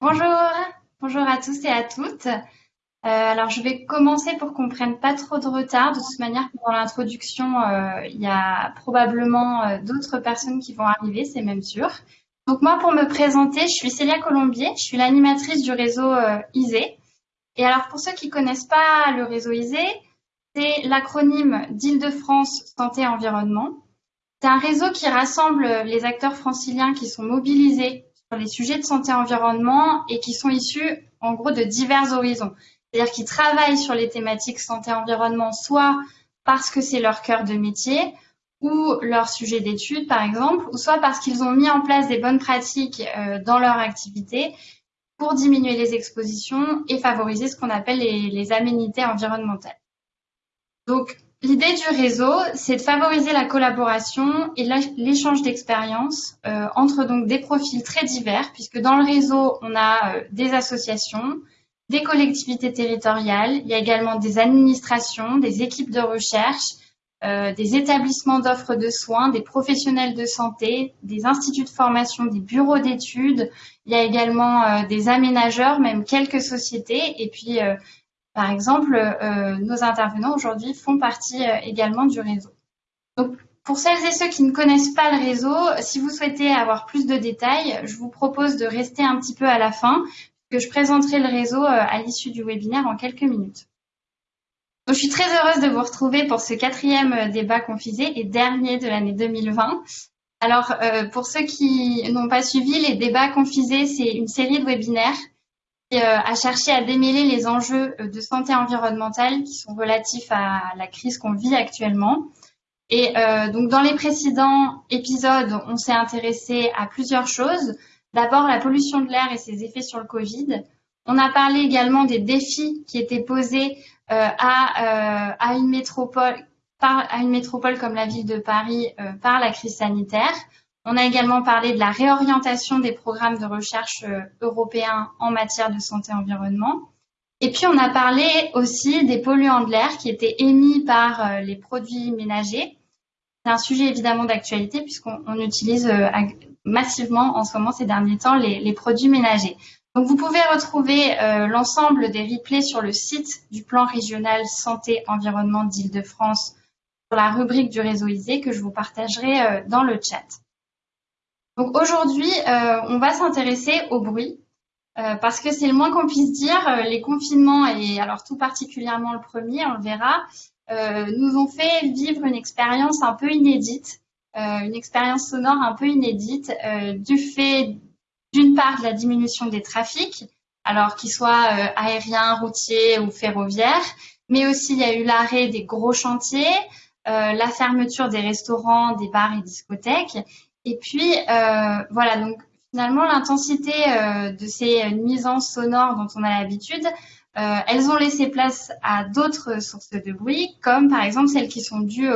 Bonjour, bonjour à tous et à toutes. Euh, alors, je vais commencer pour qu'on prenne pas trop de retard. De toute manière, pendant l'introduction, euh, il y a probablement euh, d'autres personnes qui vont arriver, c'est même sûr. Donc moi, pour me présenter, je suis Célia Colombier, je suis l'animatrice du réseau ISE. Et alors, pour ceux qui connaissent pas le réseau ISE, c'est l'acronyme d'Île-de-France Santé Environnement. C'est un réseau qui rassemble les acteurs franciliens qui sont mobilisés les sujets de santé-environnement et qui sont issus en gros de divers horizons. C'est-à-dire qu'ils travaillent sur les thématiques santé-environnement soit parce que c'est leur cœur de métier ou leur sujet d'étude par exemple, ou soit parce qu'ils ont mis en place des bonnes pratiques euh, dans leur activité pour diminuer les expositions et favoriser ce qu'on appelle les, les aménités environnementales. Donc, L'idée du réseau, c'est de favoriser la collaboration et l'échange d'expériences euh, entre donc des profils très divers, puisque dans le réseau, on a euh, des associations, des collectivités territoriales, il y a également des administrations, des équipes de recherche, euh, des établissements d'offres de soins, des professionnels de santé, des instituts de formation, des bureaux d'études. Il y a également des aménageurs, même quelques sociétés, et puis par exemple, euh, nos intervenants aujourd'hui font partie euh, également du réseau. Donc, pour celles et ceux qui ne connaissent pas le réseau, si vous souhaitez avoir plus de détails, je vous propose de rester un petit peu à la fin, que je présenterai le réseau euh, à l'issue du webinaire en quelques minutes. Donc, je suis très heureuse de vous retrouver pour ce quatrième débat confisé et dernier de l'année 2020. Alors, pour ceux qui n'ont pas suivi, les débats confisés, c'est une série de webinaires à chercher à démêler les enjeux euh, de santé environnementale qui sont relatifs à la crise qu'on vit actuellement. Et euh, donc dans les précédents épisodes, on s'est intéressé à plusieurs choses. D'abord la pollution de l'air et ses effets sur le Covid. On a parlé également des défis qui étaient posés à une métropole comme la ville de Paris par la crise sanitaire. On a également parlé de la réorientation des programmes de recherche euh, européens en matière de santé-environnement. Et puis, on a parlé aussi des polluants de l'air qui étaient émis par euh, les produits ménagers. C'est un sujet évidemment d'actualité puisqu'on utilise euh, massivement en ce moment, ces derniers temps, les, produits ménagers. Donc, vous pouvez retrouver l'ensemble des replays sur le site du plan régional santé-environnement d'Île-de-France sur la rubrique du réseau ISE que je vous partagerai dans le chat. Donc aujourd'hui, euh, on va s'intéresser au bruit euh, parce que c'est le moins qu'on puisse dire. Euh, les confinements et alors tout particulièrement le premier, on le verra, nous ont fait vivre une expérience un peu inédite, une expérience sonore un peu inédite du fait d'une part de la diminution des trafics, alors qu'ils soient aériens, routiers ou ferroviaires, mais aussi il y a eu l'arrêt des gros chantiers, la fermeture des restaurants, des bars et discothèques, et puis, euh, voilà, donc finalement, l'intensité euh, de ces nuisances sonores dont on a l'habitude, euh, elles ont laissé place à d'autres sources de bruit, comme par exemple celles qui sont dues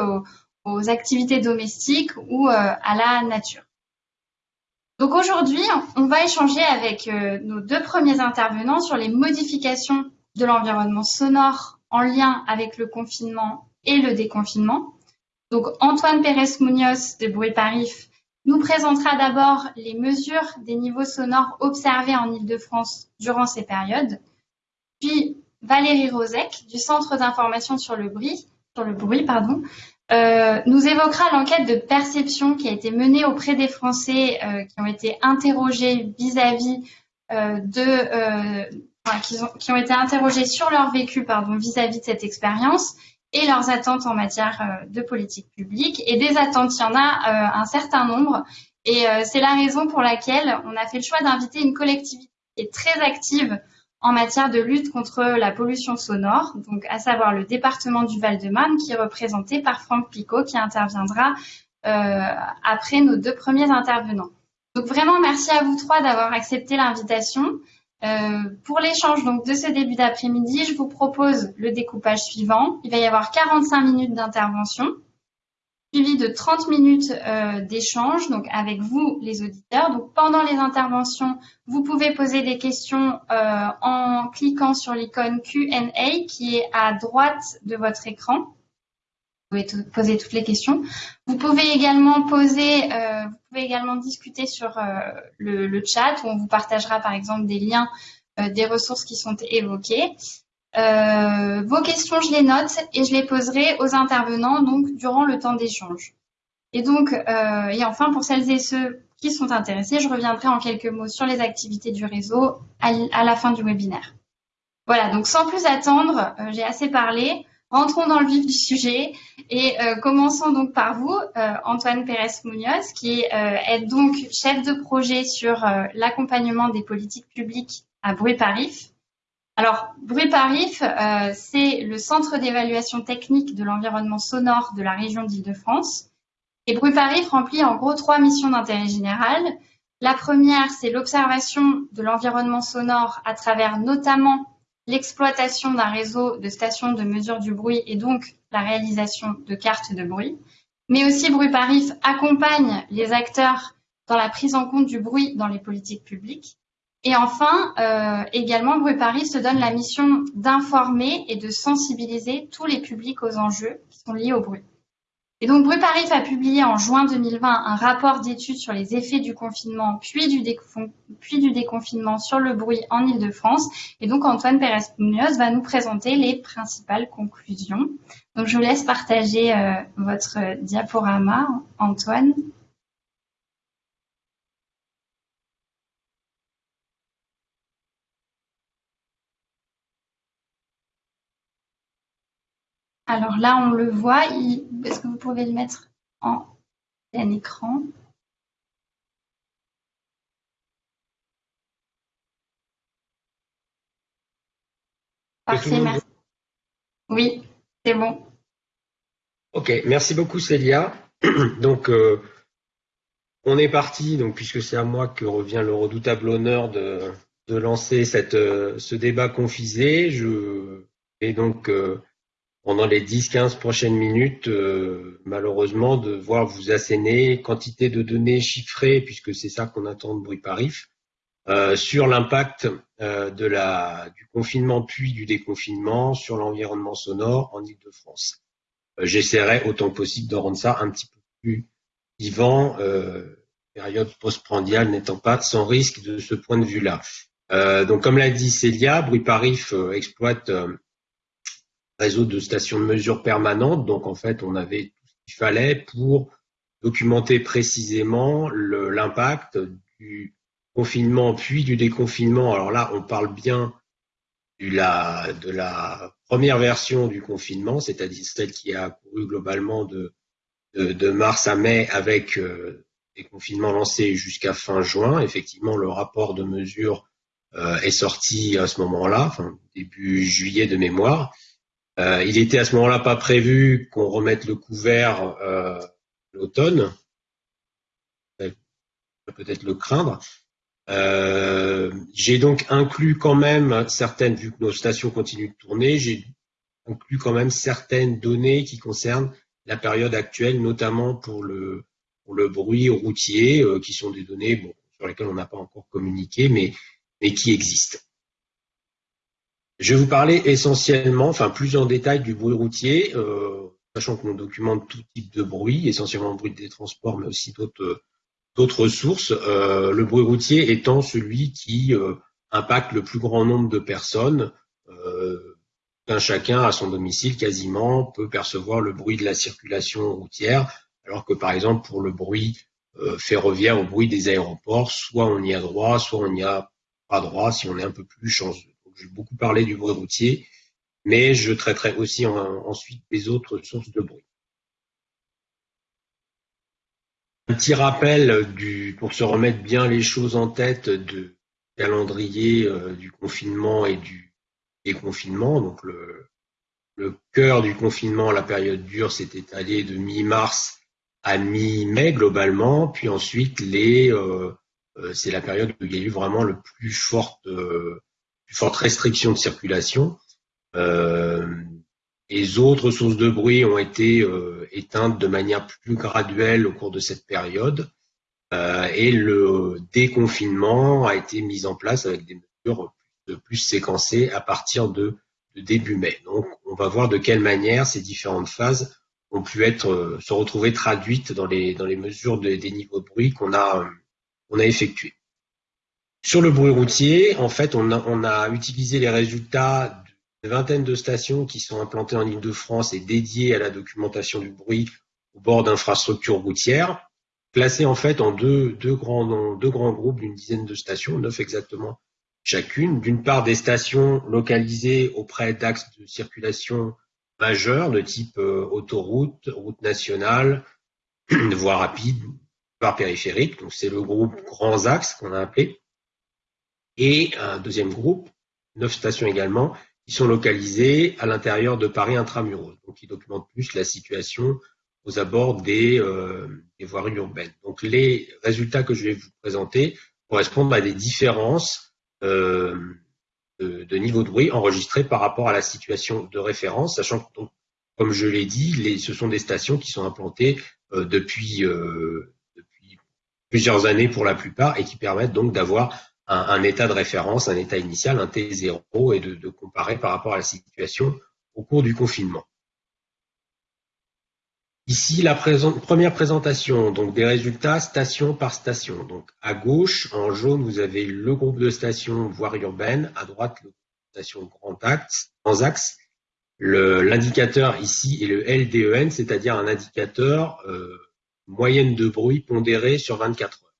aux, activités domestiques ou à la nature. Donc aujourd'hui, on va échanger avec nos deux premiers intervenants sur les modifications de l'environnement sonore en lien avec le confinement et le déconfinement. Donc Antoine Pérez-Munoz de Bruit Paris nous présentera d'abord les mesures des niveaux sonores observés en Ile-de-France durant ces périodes, puis Valérie Rosec du Centre d'information sur le bruit, sur le bruit pardon, euh, nous évoquera l'enquête de perception qui a été menée auprès des Français euh, qui ont été interrogés vis-à-vis euh, de, qui, ont, été interrogés sur leur vécu pardon vis-à-vis de cette expérience et leurs attentes en matière euh, de politique publique. Et des attentes, il y en a euh, un certain nombre. Et euh, c'est la raison pour laquelle on a fait le choix d'inviter une collectivité qui est très active en matière de lutte contre la pollution sonore, donc à savoir le département du Val-de-Marne, qui est représenté par Franck Picot, qui interviendra après nos deux premiers intervenants. Donc vraiment, merci à vous trois d'avoir accepté l'invitation. Euh, pour l'échange donc de ce début d'après-midi, je vous propose le découpage suivant. Il va y avoir 45 minutes d'intervention, suivi de 30 minutes euh, d'échange avec vous les auditeurs. Donc pendant les interventions, vous pouvez poser des questions euh, en cliquant sur l'icône Q&A qui est à droite de votre écran. Pouvez poser toutes les questions. Vous pouvez également poser, vous pouvez également discuter sur le, le, chat où on vous partagera par exemple des liens des ressources qui sont évoquées. Euh, vos questions, je les note et je les poserai aux intervenants donc durant le temps d'échange. Et donc, euh, et enfin, pour celles et ceux qui sont intéressés, je reviendrai en quelques mots sur les activités du réseau à, la fin du webinaire. Voilà, donc sans plus attendre, euh, j'ai assez parlé. Entrons dans le vif du sujet et euh, commençons donc par vous, euh, Antoine Pérez-Munoz, qui est donc chef de projet sur l'accompagnement des politiques publiques à Bruit-Parif. Alors, Bruit-Parif, c'est le centre d'évaluation technique de l'environnement sonore de la région d'Île-de-France. Et Bruit-Parif remplit en gros trois missions d'intérêt général. La première, c'est l'observation de l'environnement sonore à travers notamment l'exploitation d'un réseau de stations de mesure du bruit et donc la réalisation de cartes de bruit. Mais aussi, Bruit-Parif accompagne les acteurs dans la prise en compte du bruit dans les politiques publiques. Et enfin, euh, également, Bruit-Parif se donne la mission d'informer et de sensibiliser tous les publics aux enjeux qui sont liés au bruit. Et donc, Bruparif a publié en juin 2020 un rapport d'étude sur les effets du confinement puis du, déconfinement sur le bruit en Ile-de-France. Et donc, Antoine Pérez-Munoz va nous présenter les principales conclusions. Donc, je vous laisse partager euh, votre diaporama, Antoine. Alors là, on le voit. Est-ce que vous pouvez le mettre en plein écran? Parfait, merci. Oui, c'est bon. Ok, merci beaucoup Célia. Donc, euh, on est parti, donc puisque c'est à moi que revient le redoutable honneur de, lancer cette, euh, ce débat confisé. Je vais donc euh, pendant les 10-15 prochaines minutes, euh, malheureusement, de voir vous asséner quantité de données chiffrées, puisque c'est ça qu'on attend de Bruit Parif, euh, sur l'impact euh, de la, du confinement puis du déconfinement sur l'environnement sonore en Ile-de-France. J'essaierai autant possible de rendre ça un petit peu plus vivant, période postprandiale n'étant pas sans risque de ce point de vue-là. donc, comme l'a dit Célia, Bruit Parif exploite réseau de stations de mesure permanentes. Donc, en fait, on avait tout ce qu'il fallait pour documenter précisément l'impact du confinement puis du déconfinement. Alors là, on parle bien de la, première version du confinement, c'est-à-dire celle qui a couru globalement de, mars à mai avec euh, des confinements lancés jusqu'à fin juin. Effectivement, le rapport de mesure euh, est sorti à ce moment-là, début juillet de mémoire. Euh, il était à ce moment-là pas prévu qu'on remette le couvert euh, l'automne. Peut-être le craindre. Euh, j'ai donc inclus quand même certaines, vu que nos stations continuent de tourner, j'ai inclus quand même certaines données qui concernent la période actuelle, notamment pour le, bruit routier, euh, qui sont des données sur lesquelles on n'a pas encore communiqué, mais qui existent. Je vais vous parler essentiellement, enfin plus en détail du bruit routier, euh, sachant que l'on documente tout type de bruit, essentiellement le bruit des transports, mais aussi d'autres sources. Euh, le bruit routier étant celui qui euh, impacte le plus grand nombre de personnes. Un chacun à son domicile quasiment peut percevoir le bruit de la circulation routière, alors que par exemple pour le bruit ferroviaire, au bruit des aéroports, soit on y a droit, soit on n'y a pas droit si on est un peu plus chanceux je vais beaucoup parler du bruit routier, mais je traiterai aussi ensuite les autres sources de bruit. Un petit rappel pour se remettre bien les choses en tête du calendrier euh, du confinement et du déconfinement. Donc le, cœur du confinement, la période dure, s'est étalé de mi-mars à mi-mai globalement, puis ensuite euh, euh, c'est la période où il y a eu vraiment le plus forte forte restriction de circulation. Euh, les autres sources de bruit ont été euh, éteintes de manière plus graduelle au cours de cette période. Euh, et le déconfinement a été mis en place avec des mesures plus, plus séquencées à partir de, de, début mai. Donc, on va voir de quelle manière ces différentes phases ont pu être se retrouver traduites dans les dans les mesures des niveaux de bruit qu'on a on a effectués. Sur le bruit routier, en fait, on a, utilisé les résultats d'une vingtaine de stations qui sont implantées en Ile-de-France et dédiées à la documentation du bruit au bord d'infrastructures routières, classées en fait en deux, deux, grands, deux grands groupes d'une dizaine de stations, neuf exactement chacune. D'une part, des stations localisées auprès d'axes de circulation majeurs de type euh, autoroute, route nationale, voie rapide, voie périphérique. Donc c'est le groupe grands axes qu'on a appelé et un deuxième groupe, neuf stations également, qui sont localisées à l'intérieur de Paris intramuros, donc qui documentent plus la situation aux abords des, euh, des voiries urbaines. Donc les résultats que je vais vous présenter correspondent à des différences euh, de, niveau de bruit enregistrés par rapport à la situation de référence, sachant que, donc, comme je l'ai dit, ce sont des stations qui sont implantées euh, depuis, euh, depuis plusieurs années pour la plupart et qui permettent donc d'avoir un, état de référence, un état initial, un T0, et de, comparer par rapport à la situation au cours du confinement. Ici, la première présentation, donc des résultats station par station. Donc à gauche, en jaune, vous avez le groupe de stations voirie urbaine, à droite, le groupe de stations grand axe, grands axes. L'indicateur ici est le LDEN, c'est-à-dire un indicateur euh, moyenne de bruit pondéré sur 24 heures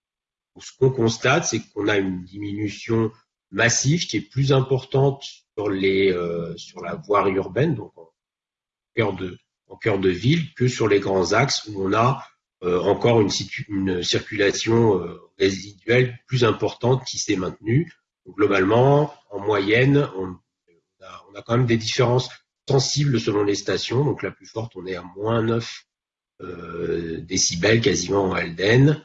ce qu'on constate, c'est qu'on a une diminution massive qui est plus importante sur les euh, sur la voirie urbaine, donc en cœur de en cœur de ville, que sur les grands axes où on a euh, encore une, circulation euh, résiduelle plus importante qui s'est maintenue. globalement, en moyenne, on, a, on, a, quand même des différences sensibles selon les stations. Donc la plus forte, on est à moins 9 décibels quasiment en Alden.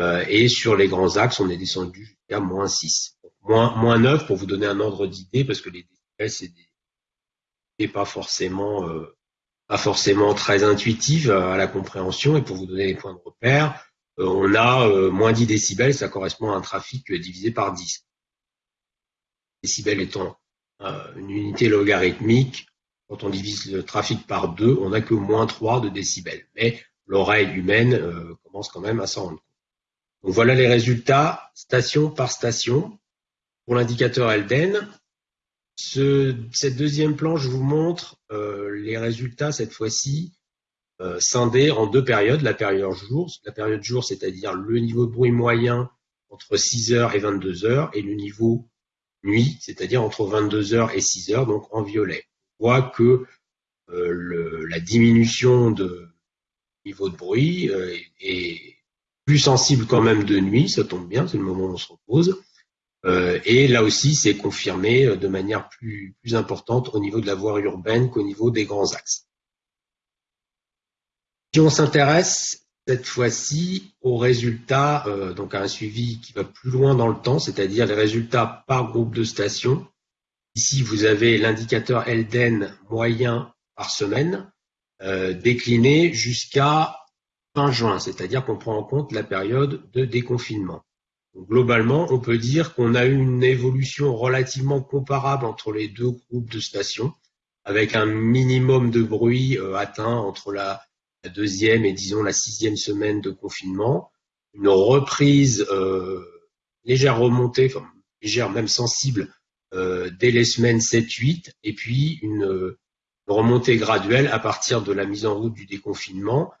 Euh, et sur les grands axes, on est descendu jusqu'à moins 6. moins, moins 9 pour vous donner un ordre d'idée, parce que les décibels, c'est des, pas forcément, euh, pas forcément très intuitif à la compréhension. Et pour vous donner les points de repère, euh, on a moins 10 décibels, ça correspond à un trafic divisé par 10. Décibels étant une unité logarithmique, quand on divise le trafic par 2, on n'a que moins 3 de décibels. Mais l'oreille humaine commence quand même à s'en rendre compte voilà les résultats station par station pour l'indicateur Elden. cette deuxième planche vous montre euh, les résultats cette fois-ci euh, scindés en deux périodes. La période jour, la période jour, c'est-à-dire le niveau de bruit moyen entre 6h et 22h, et le niveau nuit, c'est-à-dire entre 22h et 6h, donc en violet. On voit que euh, la diminution de niveau de bruit est plus sensible quand même de nuit, ça tombe bien, c'est le moment où on se repose. Euh, et là aussi, c'est confirmé euh, de manière plus, importante au niveau de la voie urbaine qu'au niveau des grands axes. Si on s'intéresse cette fois-ci aux résultats, euh, donc à un suivi qui va plus loin dans le temps, c'est-à-dire les résultats par groupe de stations. Ici, vous avez l'indicateur Elden moyen par semaine, décliné jusqu'à fin juin, c'est-à-dire qu'on prend en compte la période de déconfinement. globalement, on peut dire qu'on a eu une évolution relativement comparable entre les deux groupes de stations, avec un minimum de bruit euh, atteint entre la, deuxième et disons la sixième semaine de confinement, une reprise euh, légère remontée, légère même sensible euh, dès les semaines 7-8, et puis une remontée graduelle à partir de la mise en route du déconfinement,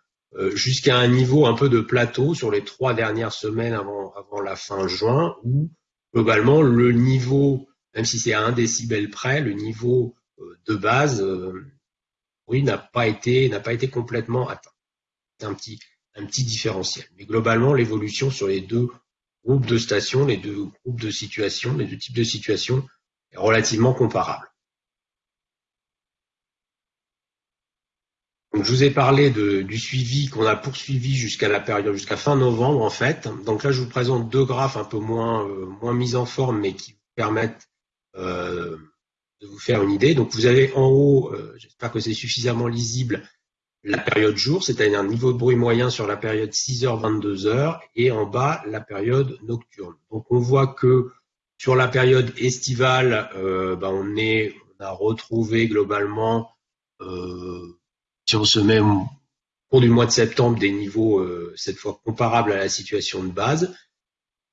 jusqu'à un niveau un peu de plateau sur les trois dernières semaines avant, avant la fin juin, où globalement le niveau, même si c'est à un décibel près, le niveau euh, de base, euh, oui, n'a pas été n'a pas été complètement atteint. C'est un petit un petit différentiel. Mais globalement, l'évolution sur les deux groupes de stations, les deux groupes de situations, les deux types de situations est relativement comparable. Je vous ai parlé du suivi qu'on a poursuivi jusqu'à la période, jusqu'à fin novembre en fait. Donc là, je vous présente deux graphes un peu moins, euh, moins mis en forme, mais qui permettent euh, de vous faire une idée. Donc vous avez en haut, euh, j'espère que c'est suffisamment lisible, la période jour, c'est-à-dire un niveau de bruit moyen sur la période 6h-22h, et en bas, la période nocturne. Donc on voit que sur la période estivale, ben, on, est, on a retrouvé globalement si on se met au cours du mois de septembre des niveaux cette fois comparables à la situation de base,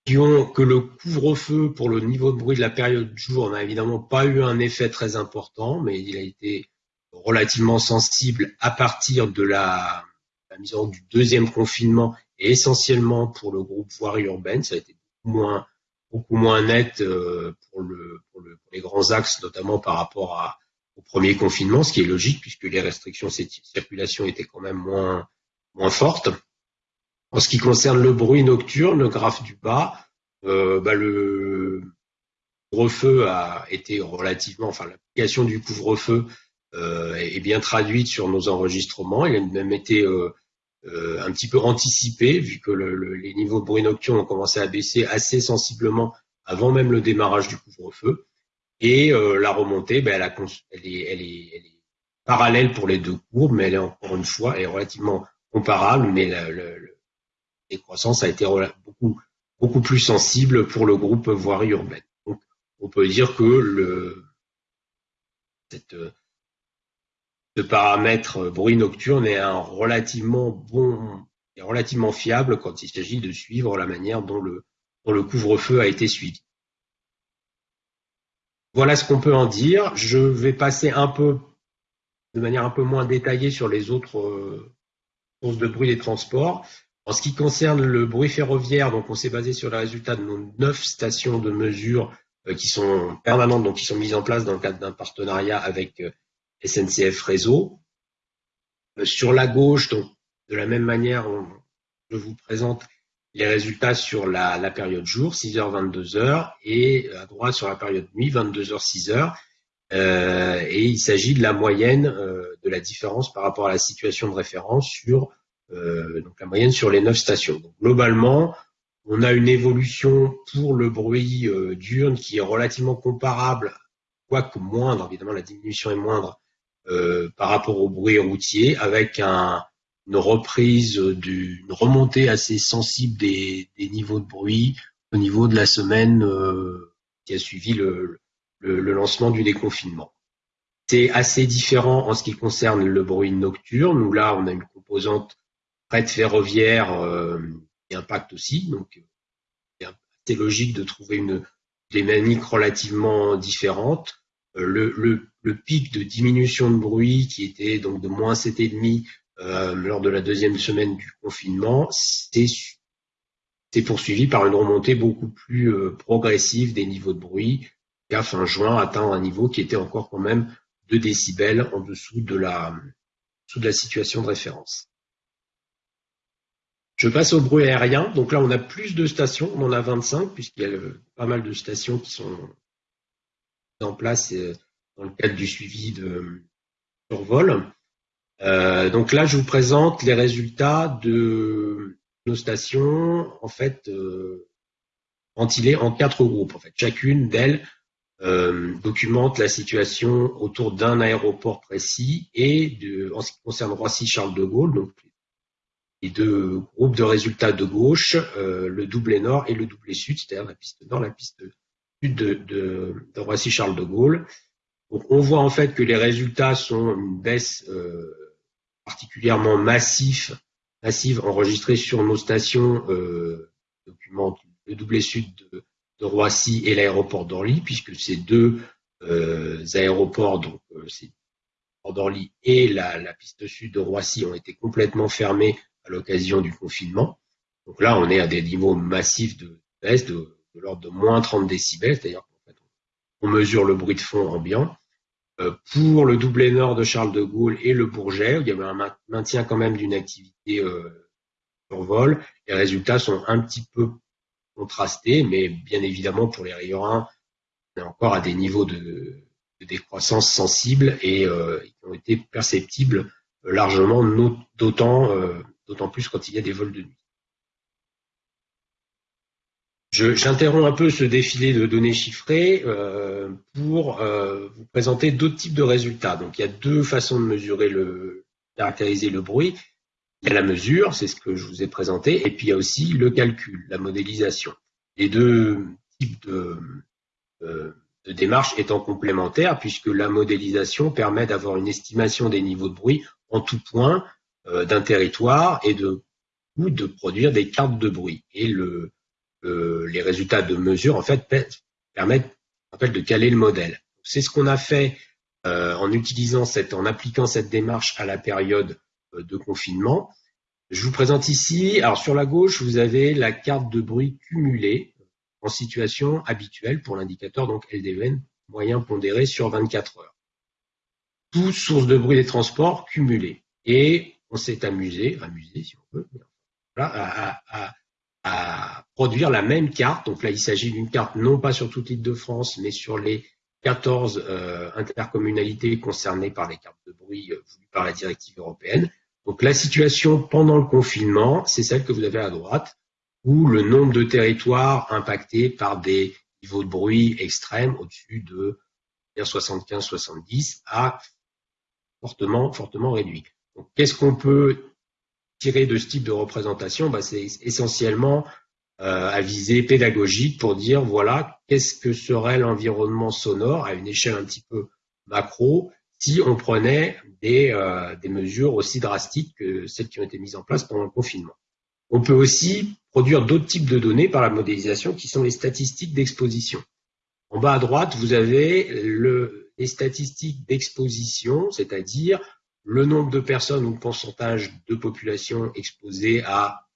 qui ont que le couvre-feu pour le niveau de bruit de la période du jour n'a évidemment pas eu un effet très important, mais il a été relativement sensible à partir de la, mise en du deuxième confinement et essentiellement pour le groupe voirie urbaine. Ça a été beaucoup moins, beaucoup moins net euh, pour les grands axes, notamment par rapport à, premier confinement, ce qui est logique puisque les restrictions de circulation étaient quand même moins, fortes. En ce qui concerne le bruit nocturne, le graphe du bas, euh, bah le couvre-feu a été relativement, enfin l'application du couvre-feu euh, est bien traduite sur nos enregistrements. Il a même été euh, un petit peu anticipé vu que le, les niveaux de bruit nocturne ont commencé à baisser assez sensiblement avant même le démarrage du couvre-feu. Et euh, la remontée, ben, elle, est, est, est, parallèle pour les deux courbes, mais elle est encore une fois est relativement comparable, mais la, décroissance a été beaucoup, beaucoup plus sensible pour le groupe voirie urbaine. Donc, on peut dire que ce paramètre bruit nocturne est un relativement bon et relativement fiable quand il s'agit de suivre la manière dont le couvre-feu a été suivi. Voilà ce qu'on peut en dire. Je vais passer un peu, de manière un peu moins détaillée sur les autres euh, sources de bruit des transports. En ce qui concerne le bruit ferroviaire, donc on s'est basé sur les résultats de nos neuf stations de mesure euh, qui sont permanentes, donc qui sont mises en place dans le cadre d'un partenariat avec euh, SNCF Réseau. Sur la gauche, de la même manière, je vous présente les résultats sur la, la période jour, 6h, 22h, et à droite sur la période nuit, 22h, 6h. Euh, et il s'agit de la moyenne euh, de la différence par rapport à la situation de référence sur euh, donc la moyenne sur les neuf stations. Donc, globalement, on a une évolution pour le bruit euh, diurne qui est relativement comparable, quoique moindre, évidemment la diminution est moindre euh, par rapport au bruit routier, avec un, une reprise, du, remontée assez sensible des, des, niveaux de bruit au niveau de la semaine euh, qui a suivi le, le, lancement du déconfinement. C'est assez différent en ce qui concerne le bruit nocturne, où là on a une composante fret ferroviaire euh, qui impacte aussi. Donc, c'est logique de trouver une dynamique relativement différente. Euh, le, le, le, pic de diminution de bruit qui était donc de moins 7,5 euh, lors de la deuxième semaine du confinement, c'est poursuivi par une remontée beaucoup plus euh, progressive des niveaux de bruit, qui fin juin atteint un niveau qui était encore quand même 2 décibels en dessous de la, dessous de la situation de référence. Je passe au bruit aérien. Donc là, on a plus de stations. On en a 25, puisqu'il y a pas mal de stations qui sont en place euh, dans le cadre du suivi de survol. Euh, donc là, je vous présente les résultats de nos stations, en fait, euh, ventilées en quatre groupes. En fait, chacune d'elles euh, documente la situation autour d'un aéroport précis et en ce qui concerne Roissy-Charles de Gaulle, donc et deux groupes de résultats de gauche, euh, le doublé nord et le doublé sud, c'est-à-dire la piste nord, la piste sud de Roissy-Charles de Gaulle. Donc on voit en fait que les résultats sont une baisse euh, particulièrement massive, massive enregistrée sur nos stations euh, documentent le doublé sud de, Roissy et l'aéroport d'Orly, puisque ces deux euh, aéroports, donc euh, c'est d'Orly et la, la, piste sud de Roissy ont été complètement fermés à l'occasion du confinement. Donc là, on est à des niveaux massifs de baisse de, l'ordre de moins 30 décibels, c'est-à-dire qu'en fait, on mesure le bruit de fond ambiant. Euh, pour le doublé nord de Charles de Gaulle et le Bourget, il y avait un maintien quand même d'une activité euh, sur vol. Les résultats sont un petit peu contrastés, mais bien évidemment pour les riverains, on est encore à des niveaux de, décroissance sensibles et euh, qui ont été perceptibles largement, euh, d'autant plus quand il y a des vols de nuit. J'interromps un peu ce défilé de données chiffrées euh, pour euh, vous présenter d'autres types de résultats. Donc il y a deux façons de mesurer le, caractériser le bruit. Il y a la mesure, c'est ce que je vous ai présenté, et puis il y a aussi le calcul, la modélisation. Les deux types de, euh, de démarches étant complémentaires, puisque la modélisation permet d'avoir une estimation des niveaux de bruit en tout point d'un territoire et de ou de produire des cartes de bruit. Et le, les résultats de mesure en fait permettent de caler le modèle. C'est ce qu'on a fait en utilisant cette, en appliquant cette démarche à la période de confinement. Je vous présente ici, alors sur la gauche, vous avez la carte de bruit cumulée en situation habituelle pour l'indicateur donc LDN moyen pondéré sur 24 heures. Toutes sources de bruit des transports cumulées. Et on s'est amusé, amusé si on veut, à, à, produire la même carte. Donc là, il s'agit d'une carte non pas sur toute l'île de France, mais sur les 14 euh, intercommunalités concernées par les cartes de bruit euh, voulues par la directive européenne. Donc la situation pendant le confinement, c'est celle que vous avez à droite, où le nombre de territoires impactés par des niveaux de bruit extrêmes au-dessus de 75-70 a fortement, fortement réduit. Donc qu'est-ce qu'on peut tirer de ce type de représentation bah, C'est essentiellement euh, à visée pédagogique pour dire voilà qu'est-ce que serait l'environnement sonore à une échelle un petit peu macro si on prenait euh, des, mesures aussi drastiques que celles qui ont été mises en place pendant le confinement. On peut aussi produire d'autres types de données par la modélisation qui sont les statistiques d'exposition. En bas à droite, vous avez les statistiques d'exposition, c'est-à-dire le nombre de personnes ou le pourcentage de population exposée à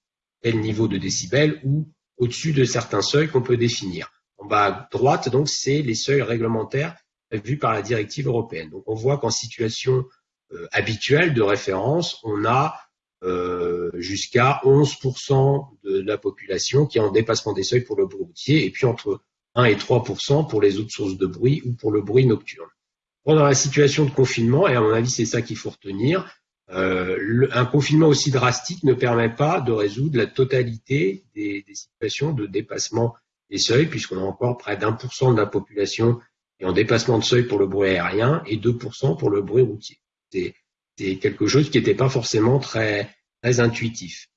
tel niveau de décibels ou au-dessus de certains seuils qu'on peut définir. En bas à droite, donc, c'est les seuils réglementaires vu par la directive européenne. Donc on voit qu'en situation euh, habituelle de référence, on a euh, jusqu'à 11% de la population qui est en dépassement des seuils pour le bruit routier et puis entre 1 et 3% pour les autres sources de bruit ou pour le bruit nocturne. Pendant la situation de confinement, et à mon avis c'est ça qu'il faut retenir, euh, un confinement aussi drastique ne permet pas de résoudre la totalité des, situations de dépassement des seuils, puisqu'on a encore près d'un pour cent de la population en dépassement de seuil pour le bruit aérien et 2% pour le bruit routier. C'est quelque chose qui n'était pas forcément très intuitif.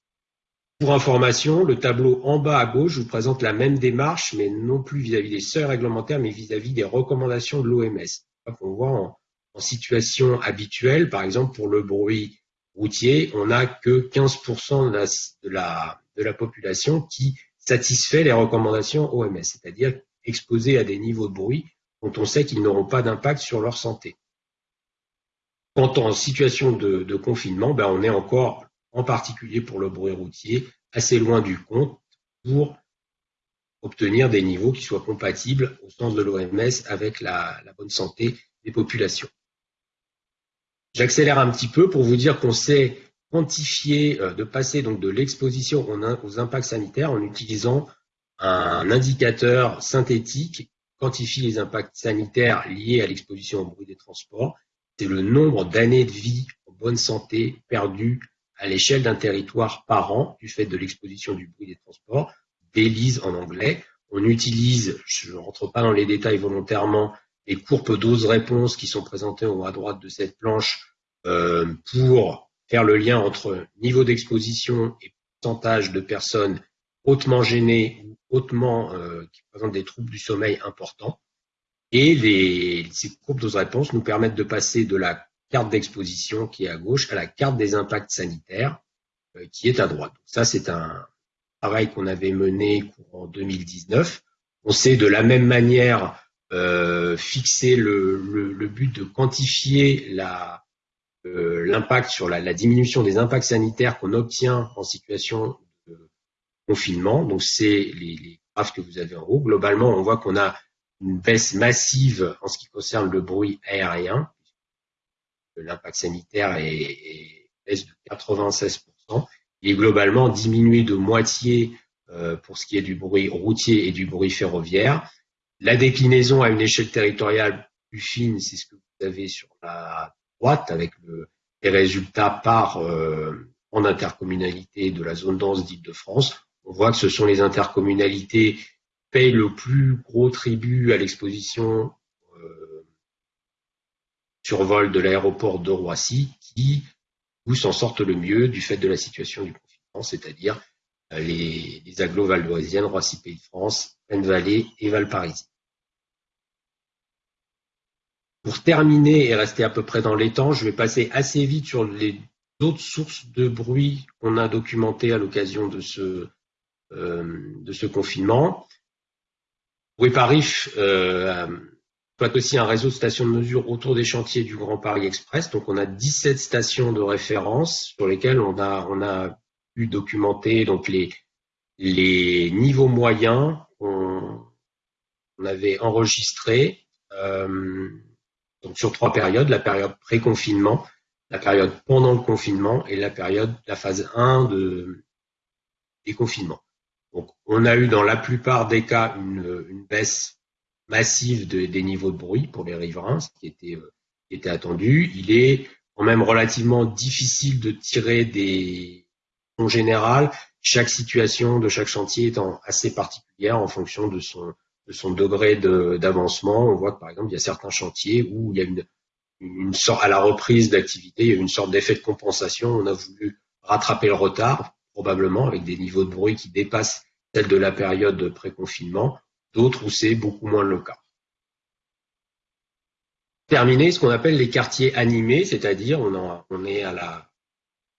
Pour information, le tableau en bas à gauche vous présente la même démarche, mais non plus vis-à-vis des seuils réglementaires, mais vis-à-vis des recommandations de l'OMS. On voit en, situation habituelle, par exemple pour le bruit routier, on n'a que 15% de la, population qui satisfait les recommandations OMS, c'est-à-dire exposé à des niveaux de bruit dont on sait qu'ils n'auront pas d'impact sur leur santé. Quant en situation de, confinement, ben on est encore, en particulier pour le bruit routier, assez loin du compte pour obtenir des niveaux qui soient compatibles au sens de l'OMS avec la, bonne santé des populations. J'accélère un petit peu pour vous dire qu'on sait quantifier, euh, de passer donc de l'exposition aux impacts sanitaires en utilisant un indicateur synthétique quantifie les impacts sanitaires liés à l'exposition au bruit des transports. C'est le nombre d'années de vie en bonne santé perdues à l'échelle d'un territoire par an du fait de l'exposition du bruit des transports, DELISE en anglais. On utilise, je ne rentre pas dans les détails volontairement, les courbes dose-réponse qui sont présentées en haut à droite de cette planche euh, pour faire le lien entre niveau d'exposition et pourcentage de personnes hautement gênées hautement, euh, qui présentent des troubles du sommeil importants. Et ces courbes dose-réponse nous permettent de passer de la carte d'exposition qui est à gauche à la carte des impacts sanitaires euh, qui est à droite. Ça, c'est un travail qu'on avait mené en 2019. On sait de la même manière euh, fixer le, but de quantifier euh, l'impact sur la, diminution des impacts sanitaires qu'on obtient en situation confinement. Donc, c'est les, les, graphes que vous avez en haut. Globalement, on voit qu'on a une baisse massive en ce qui concerne le bruit aérien. L'impact sanitaire est, est baisse de 96%. Il est globalement diminué de moitié euh, pour ce qui est du bruit routier et du bruit ferroviaire. La déclinaison à une échelle territoriale plus fine, c'est ce que vous avez sur la droite avec le, les résultats par euh, en intercommunalité de la zone dense d'Île-de-France on voit que ce sont les intercommunalités qui payent le plus gros tribut à l'exposition euh, survol de l'aéroport de Roissy qui s'en sortent le mieux du fait de la situation du confinement, c'est-à-dire euh, les, les agglos valdoisiennes, Roissy Pays de France, Plaine-Vallée et Valparaisie. Pour terminer et rester à peu près dans les temps, je vais passer assez vite sur les autres sources de bruit qu'on a documentées à l'occasion de ce, euh, confinement. Euh, aussi un réseau de stations de mesure autour des chantiers du Grand Paris Express. Donc on a 17 stations de référence sur lesquelles on a, pu documenter donc les, niveaux moyens qu'on on avait enregistrés euh, donc sur trois périodes, la période pré-confinement, la période pendant le confinement et la période, la phase 1 de déconfinement. Donc, on a eu dans la plupart des cas une baisse massive de, des niveaux de bruit pour les riverains, ce qui était, euh, attendu. Il est quand même relativement difficile de tirer des en général, chaque situation de chaque chantier étant assez particulière en fonction de son, de son degré d'avancement. On voit que par exemple, il y a certains chantiers où il y a une, une sorte, à la reprise d'activité, il y a une sorte d'effet de compensation. On a voulu rattraper le retard, probablement avec des niveaux de bruit qui dépassent celles de la période de pré-confinement, d'autres où c'est beaucoup moins le cas. Terminer ce qu'on appelle les quartiers animés, c'est-à-dire on, est à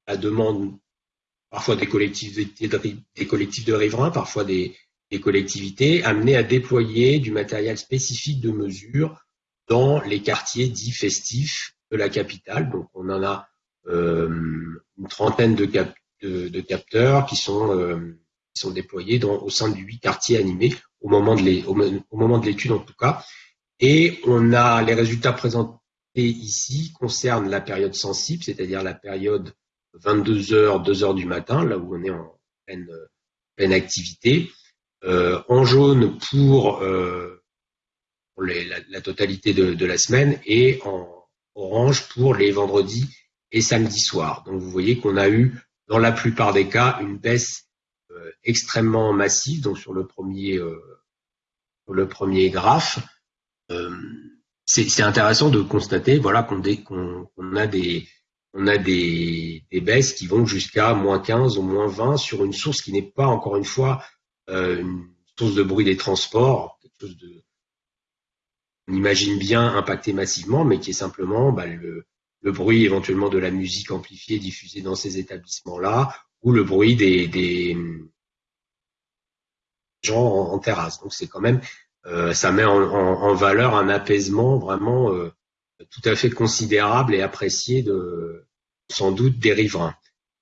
la, demande parfois des collectifs de riverains, parfois des, collectivités amenées à déployer du matériel spécifique de mesure dans les quartiers dits festifs de la capitale. Donc on en a euh, une trentaine de, capteurs qui sont, euh, déployés au sein de huit quartiers animés au moment de l'étude en tout cas. Et on a les résultats présentés ici concernent la période sensible, c'est-à-dire la période 22 heures, 2 heures du matin, là où on est en pleine, pleine activité. Euh, en jaune pour, euh, la, totalité de, de, la semaine et en orange pour les vendredis et samedis soirs. Donc vous voyez qu'on a eu dans la plupart des cas une baisse extrêmement massive. Donc sur le premier, euh, le premier graphe, euh, c'est intéressant de constater voilà qu'on qu a des on a des, des baisses qui vont jusqu'à moins 15 ou moins 20 sur une source qui n'est pas encore une fois euh, une source de bruit des transports, quelque chose de, on imagine bien impacté massivement, mais qui est simplement bah, le, le, bruit éventuellement de la musique amplifiée diffusée dans ces établissements-là, ou le bruit des, gens en, terrasse. Donc c'est quand même, euh, ça met en, valeur un apaisement vraiment euh, tout à fait considérable et apprécié de sans doute des riverains.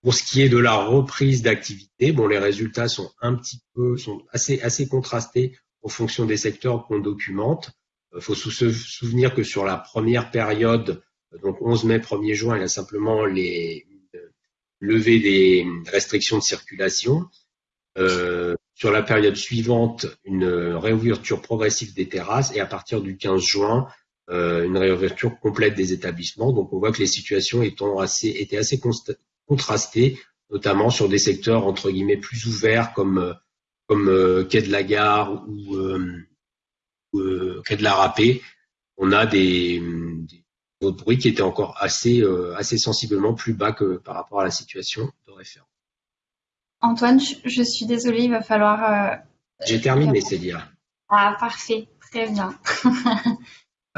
Pour ce qui est de la reprise d'activité, bon, les résultats sont un petit peu, sont assez, assez contrastés en fonction des secteurs qu'on documente. Il faut se souvenir que sur la première période, donc 11 mai, 1er juin, il y a simplement les levées des restrictions de circulation. Euh, sur la période suivante, une réouverture progressive des terrasses et à partir du 15 juin, euh, une réouverture complète des établissements. Donc on voit que les situations étant assez, étaient assez contrasté, notamment sur des secteurs entre guillemets plus ouverts comme comme euh, quai de la gare ou, euh, euh, quai de la Râpée. On a des, des bruits qui étaient encore assez assez sensiblement plus bas que par rapport à la situation de référence. Antoine, je suis désolée, il va falloir. J'ai terminé, Célia. Ah parfait, très bien.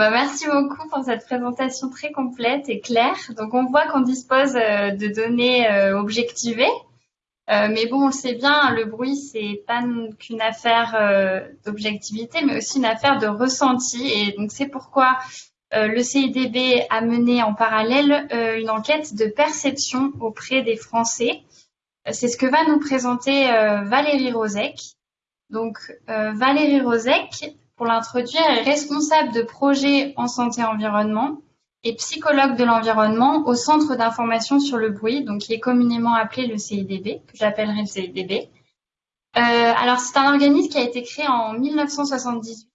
Bah, merci beaucoup pour cette présentation très complète et claire. Donc, on voit qu'on dispose euh, de données euh, objectivées. Euh, mais bon, on le sait bien, le bruit, c'est pas qu'une affaire d'objectivité, mais aussi une affaire de ressenti. Et donc, c'est pourquoi le CIDB a mené en parallèle une enquête de perception auprès des Français. C'est ce que va nous présenter Valérie Rosec. Donc, Valérie Rosec, pour l'introduire, est responsable de projet en santé environnement et psychologue de l'environnement au Centre d'information sur le bruit, donc qui est communément appelé le CIDB, que j'appellerai le CIDB. Euh, alors, c'est un organisme qui a été créé en 1978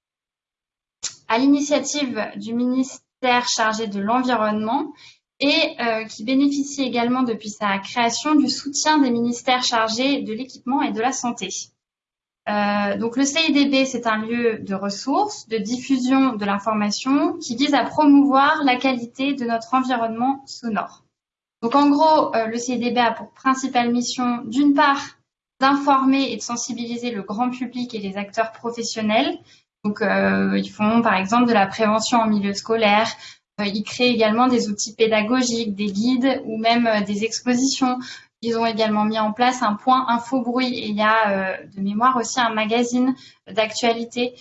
à l'initiative du ministère chargé de l'environnement et euh, qui bénéficie également depuis sa création du soutien des ministères chargés de l'équipement et de la santé. Euh, donc le CIDB, c'est un lieu de ressources, de diffusion de l'information qui vise à promouvoir la qualité de notre environnement sonore. Donc en gros, euh, le CIDB a pour principale mission, d'une part, d'informer et de sensibiliser le grand public et les acteurs professionnels Donc, ils font par exemple de la prévention en milieu scolaire. ils créent également des outils pédagogiques, des guides ou même des expositions. Ils ont également mis en place un point info bruit et il y a de mémoire aussi un magazine d'actualité.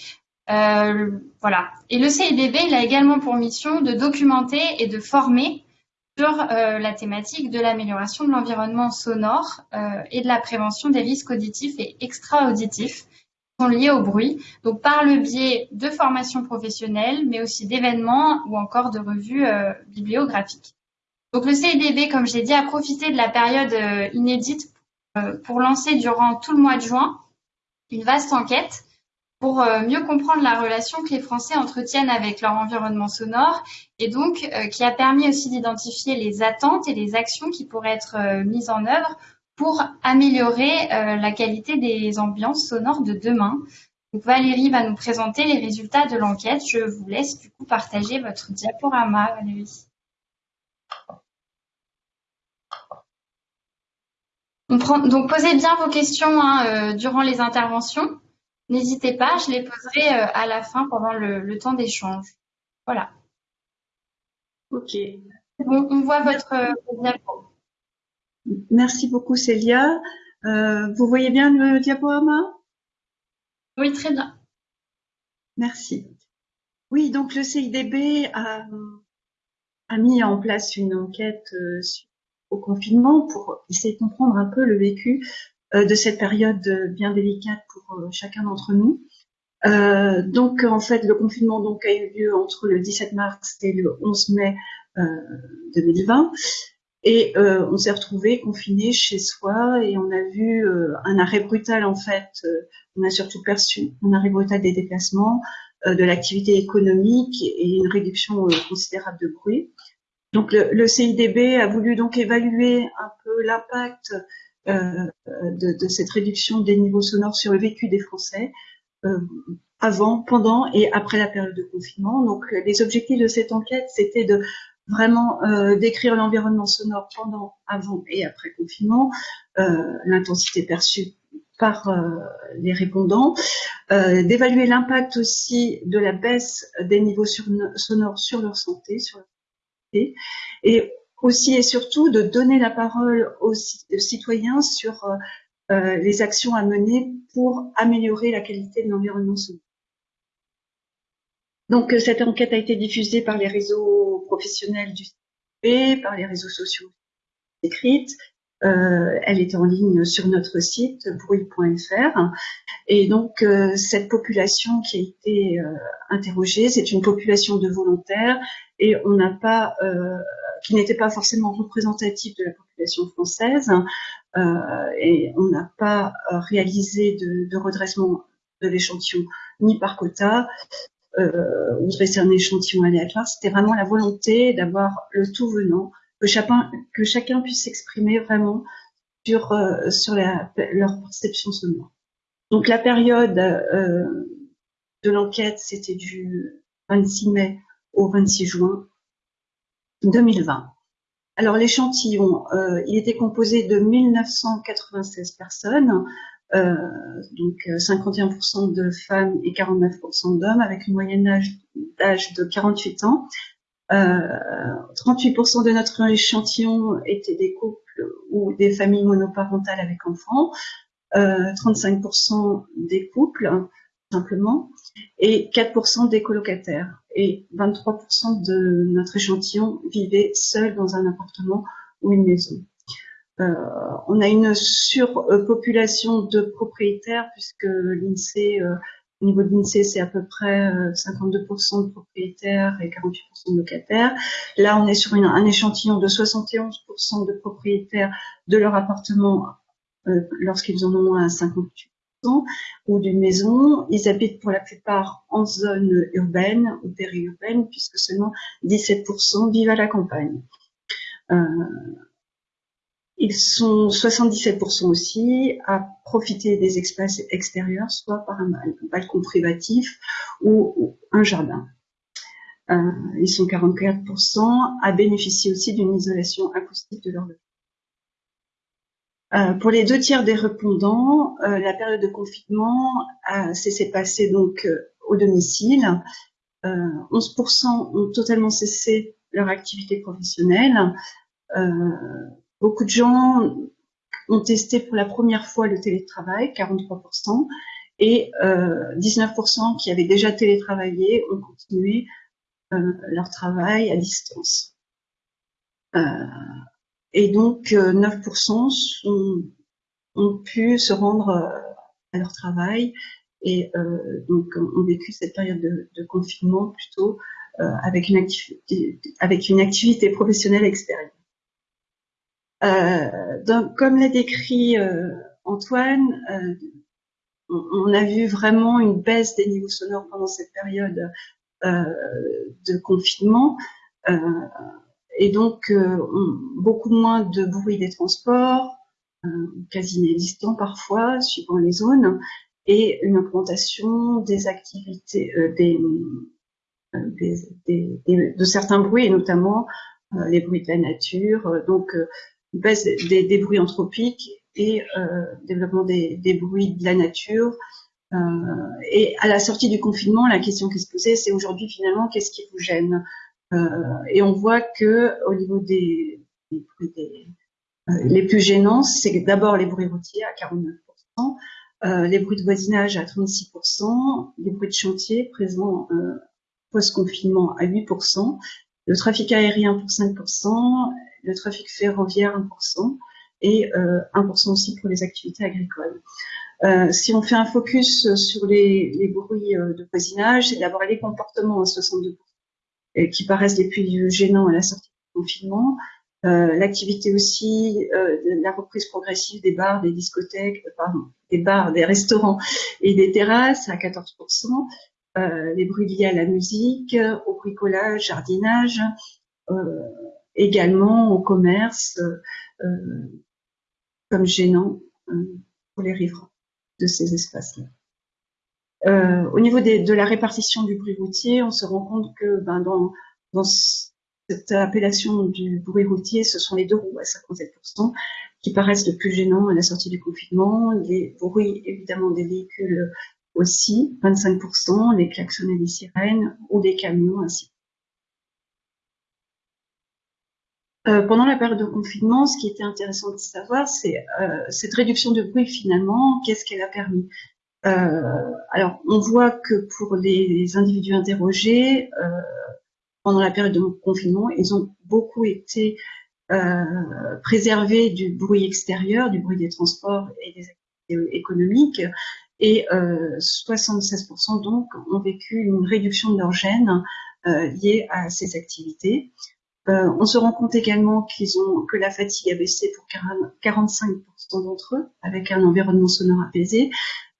voilà. Et le CIDB, il a également pour mission de documenter et de former sur euh, la thématique de l'amélioration de l'environnement sonore euh, et de la prévention des risques auditifs et extra-auditifs sont liés au bruit, donc par le biais de formations professionnelles, mais aussi d'événements ou encore de revues euh, bibliographiques. Donc le CIDB, comme je l'ai dit, a profité de la période inédite pour lancer durant tout le mois de juin une vaste enquête pour euh, mieux comprendre la relation que les Français entretiennent avec leur environnement sonore et donc euh, qui a permis aussi d'identifier les attentes et les actions qui pourraient être euh, mises en œuvre pour améliorer la qualité des ambiances sonores de demain. Donc Valérie va nous présenter les résultats de l'enquête. Je vous laisse du coup partager votre diaporama, Valérie. Donc posez bien vos questions hein, durant les interventions. N'hésitez pas, je les poserai euh, à la fin pendant le, temps d'échange. Voilà. Ok. Bon, on voit votre diapo. Merci beaucoup Célia. Euh, vous voyez bien le diaporama? Oui, très bien. Merci. Oui, donc le CIDB a, mis en place une enquête euh, au confinement pour essayer de comprendre un peu le vécu euh, de cette période bien délicate pour chacun d'entre nous. Donc en fait le confinement donc a eu lieu entre le 17 mars et le 11 mai 2020 et on s'est retrouvé confiné chez soi et on a vu un arrêt brutal en fait. on a surtout perçu un arrêt brutal des déplacements, de l'activité économique et une réduction considérable de bruit. Donc le, le, CIDB a voulu donc évaluer un peu l'impact euh, de, de, cette réduction des niveaux sonores sur le vécu des Français euh, avant, pendant et après la période de confinement. Donc les objectifs de cette enquête, c'était de vraiment euh, décrire l'environnement sonore pendant, avant et après confinement, euh, l'intensité perçue par euh, les répondants, euh, d'évaluer l'impact aussi de la baisse des niveaux sonores sur leur santé, sur leur santé, et aussi et surtout de donner la parole aux, citoyens sur euh, euh, les actions à mener pour améliorer la qualité de l'environnement sonore. Donc euh, cette enquête a été diffusée par les réseaux professionnels du CP, par les réseaux sociaux écrites. Euh, elle est en ligne sur notre site bruit.fr. Et donc cette population qui a été interrogée, c'est une population de volontaires et on n'a pas qui n'était pas forcément représentatif de la population française. Euh, et on n'a pas euh, réalisé de redressement de l'échantillon ni par quota euh, ou un échantillon aléatoire. C'était vraiment la volonté d'avoir le tout venant, que chacun, puisse s'exprimer vraiment sur, euh, sur leur perception sonore. Donc la période euh, de l'enquête, c'était du 26 mai au 26 juin 2020. Alors l'échantillon, euh, il était composé de 1996 personnes, donc 51% de femmes et 49% d'hommes, avec une moyenne d'âge de 48 ans. Euh, 38% de notre échantillon étaient des couples ou des familles monoparentales avec enfants, 35% euh, des couples simplement, et 4% des colocataires et 23% de notre échantillon vivait seul dans un appartement ou une maison. Euh, on a une surpopulation de propriétaires puisque l'INSEE, euh, au niveau de l'INSEE, c'est à peu près 52% euh, de propriétaires et 48% de locataires. Là, on est sur un échantillon de 71% de propriétaires de leur appartement lorsqu'ils en ont moins 58% ou d'une maison. Ils habitent pour la plupart en zone urbaine ou périurbaine, puisque seulement 17% vivent à la campagne. Ils sont 77% aussi à profiter des espaces extérieurs, soit par un balcon privatif ou, un jardin. Euh, ils sont 44% à bénéficier aussi d'une isolation acoustique de leur logement. Euh, pour les deux tiers des répondants, euh, la période de confinement s'est passée donc au domicile. 11% ont totalement cessé leur activité professionnelle. Beaucoup de gens ont testé pour la première fois le télétravail, 43%, et 19% qui avaient déjà télétravaillé ont continué leur travail à distance. et donc 9% sont, ont pu se rendre à leur travail et euh, donc ont vécu cette période de, confinement plutôt euh, avec une activité avec une activité professionnelle extérieure. Euh, comme l'a décrit Antoine, on, a vu vraiment une baisse des niveaux sonores pendant cette période de confinement. et donc, beaucoup moins de bruit des transports, quasi inexistant parfois, suivant les zones, et une augmentation des activités, euh, euh, de certains bruits, et notamment euh, les bruits de la nature, donc baisse des, bruits anthropiques et développement des, bruits de la nature. et à la sortie du confinement, la question qui se posait, c'est aujourd'hui finalement, qu'est-ce qui vous gêne? Et on voit que au niveau des, des les plus gênants, c'est d'abord les bruits routiers à 49%, euh, les bruits de voisinage à 36%, les bruits de chantier présents euh, post-confinement à 8%, le trafic aérien pour 5%, le trafic ferroviaire 1%, et euh, 1% aussi pour les activités agricoles. Euh, si on fait un focus sur les, bruits euh, de voisinage, c'est d'abord les comportements à 62%, qui paraissent les plus gênants à la sortie du confinement, euh, l'activité aussi, euh, la reprise progressive des bars, des discothèques, des bars, des restaurants et des terrasses à 14%, euh, les bruits liés à la musique, au bricolage, jardinage, également au commerce, comme gênant pour les riverains de ces espaces-là. Euh, au niveau de la répartition du bruit routier, on se rend compte que ben, dans, dans cette appellation du bruit routier, ce sont les deux roues à 57% qui paraissent le plus gênants à la sortie du confinement, les bruits évidemment des véhicules aussi, 25%, les klaxons et les sirènes ou des camions ainsi. Euh, pendant la période de confinement, ce qui était intéressant de savoir, c'est euh, cette réduction de bruit finalement, qu'est-ce qu'elle a permis? Euh, Alors, on voit que pour les individus interrogés, euh, pendant la période de confinement, ils ont beaucoup été euh, préservés du bruit extérieur, du bruit des transports et des activités économiques. Et euh, 76% donc ont vécu une réduction de leur euh, liée à ces activités. Euh, on se rend compte également qu'ils ont que la fatigue a baissé pour 45% d'entre eux, avec un environnement sonore apaisé,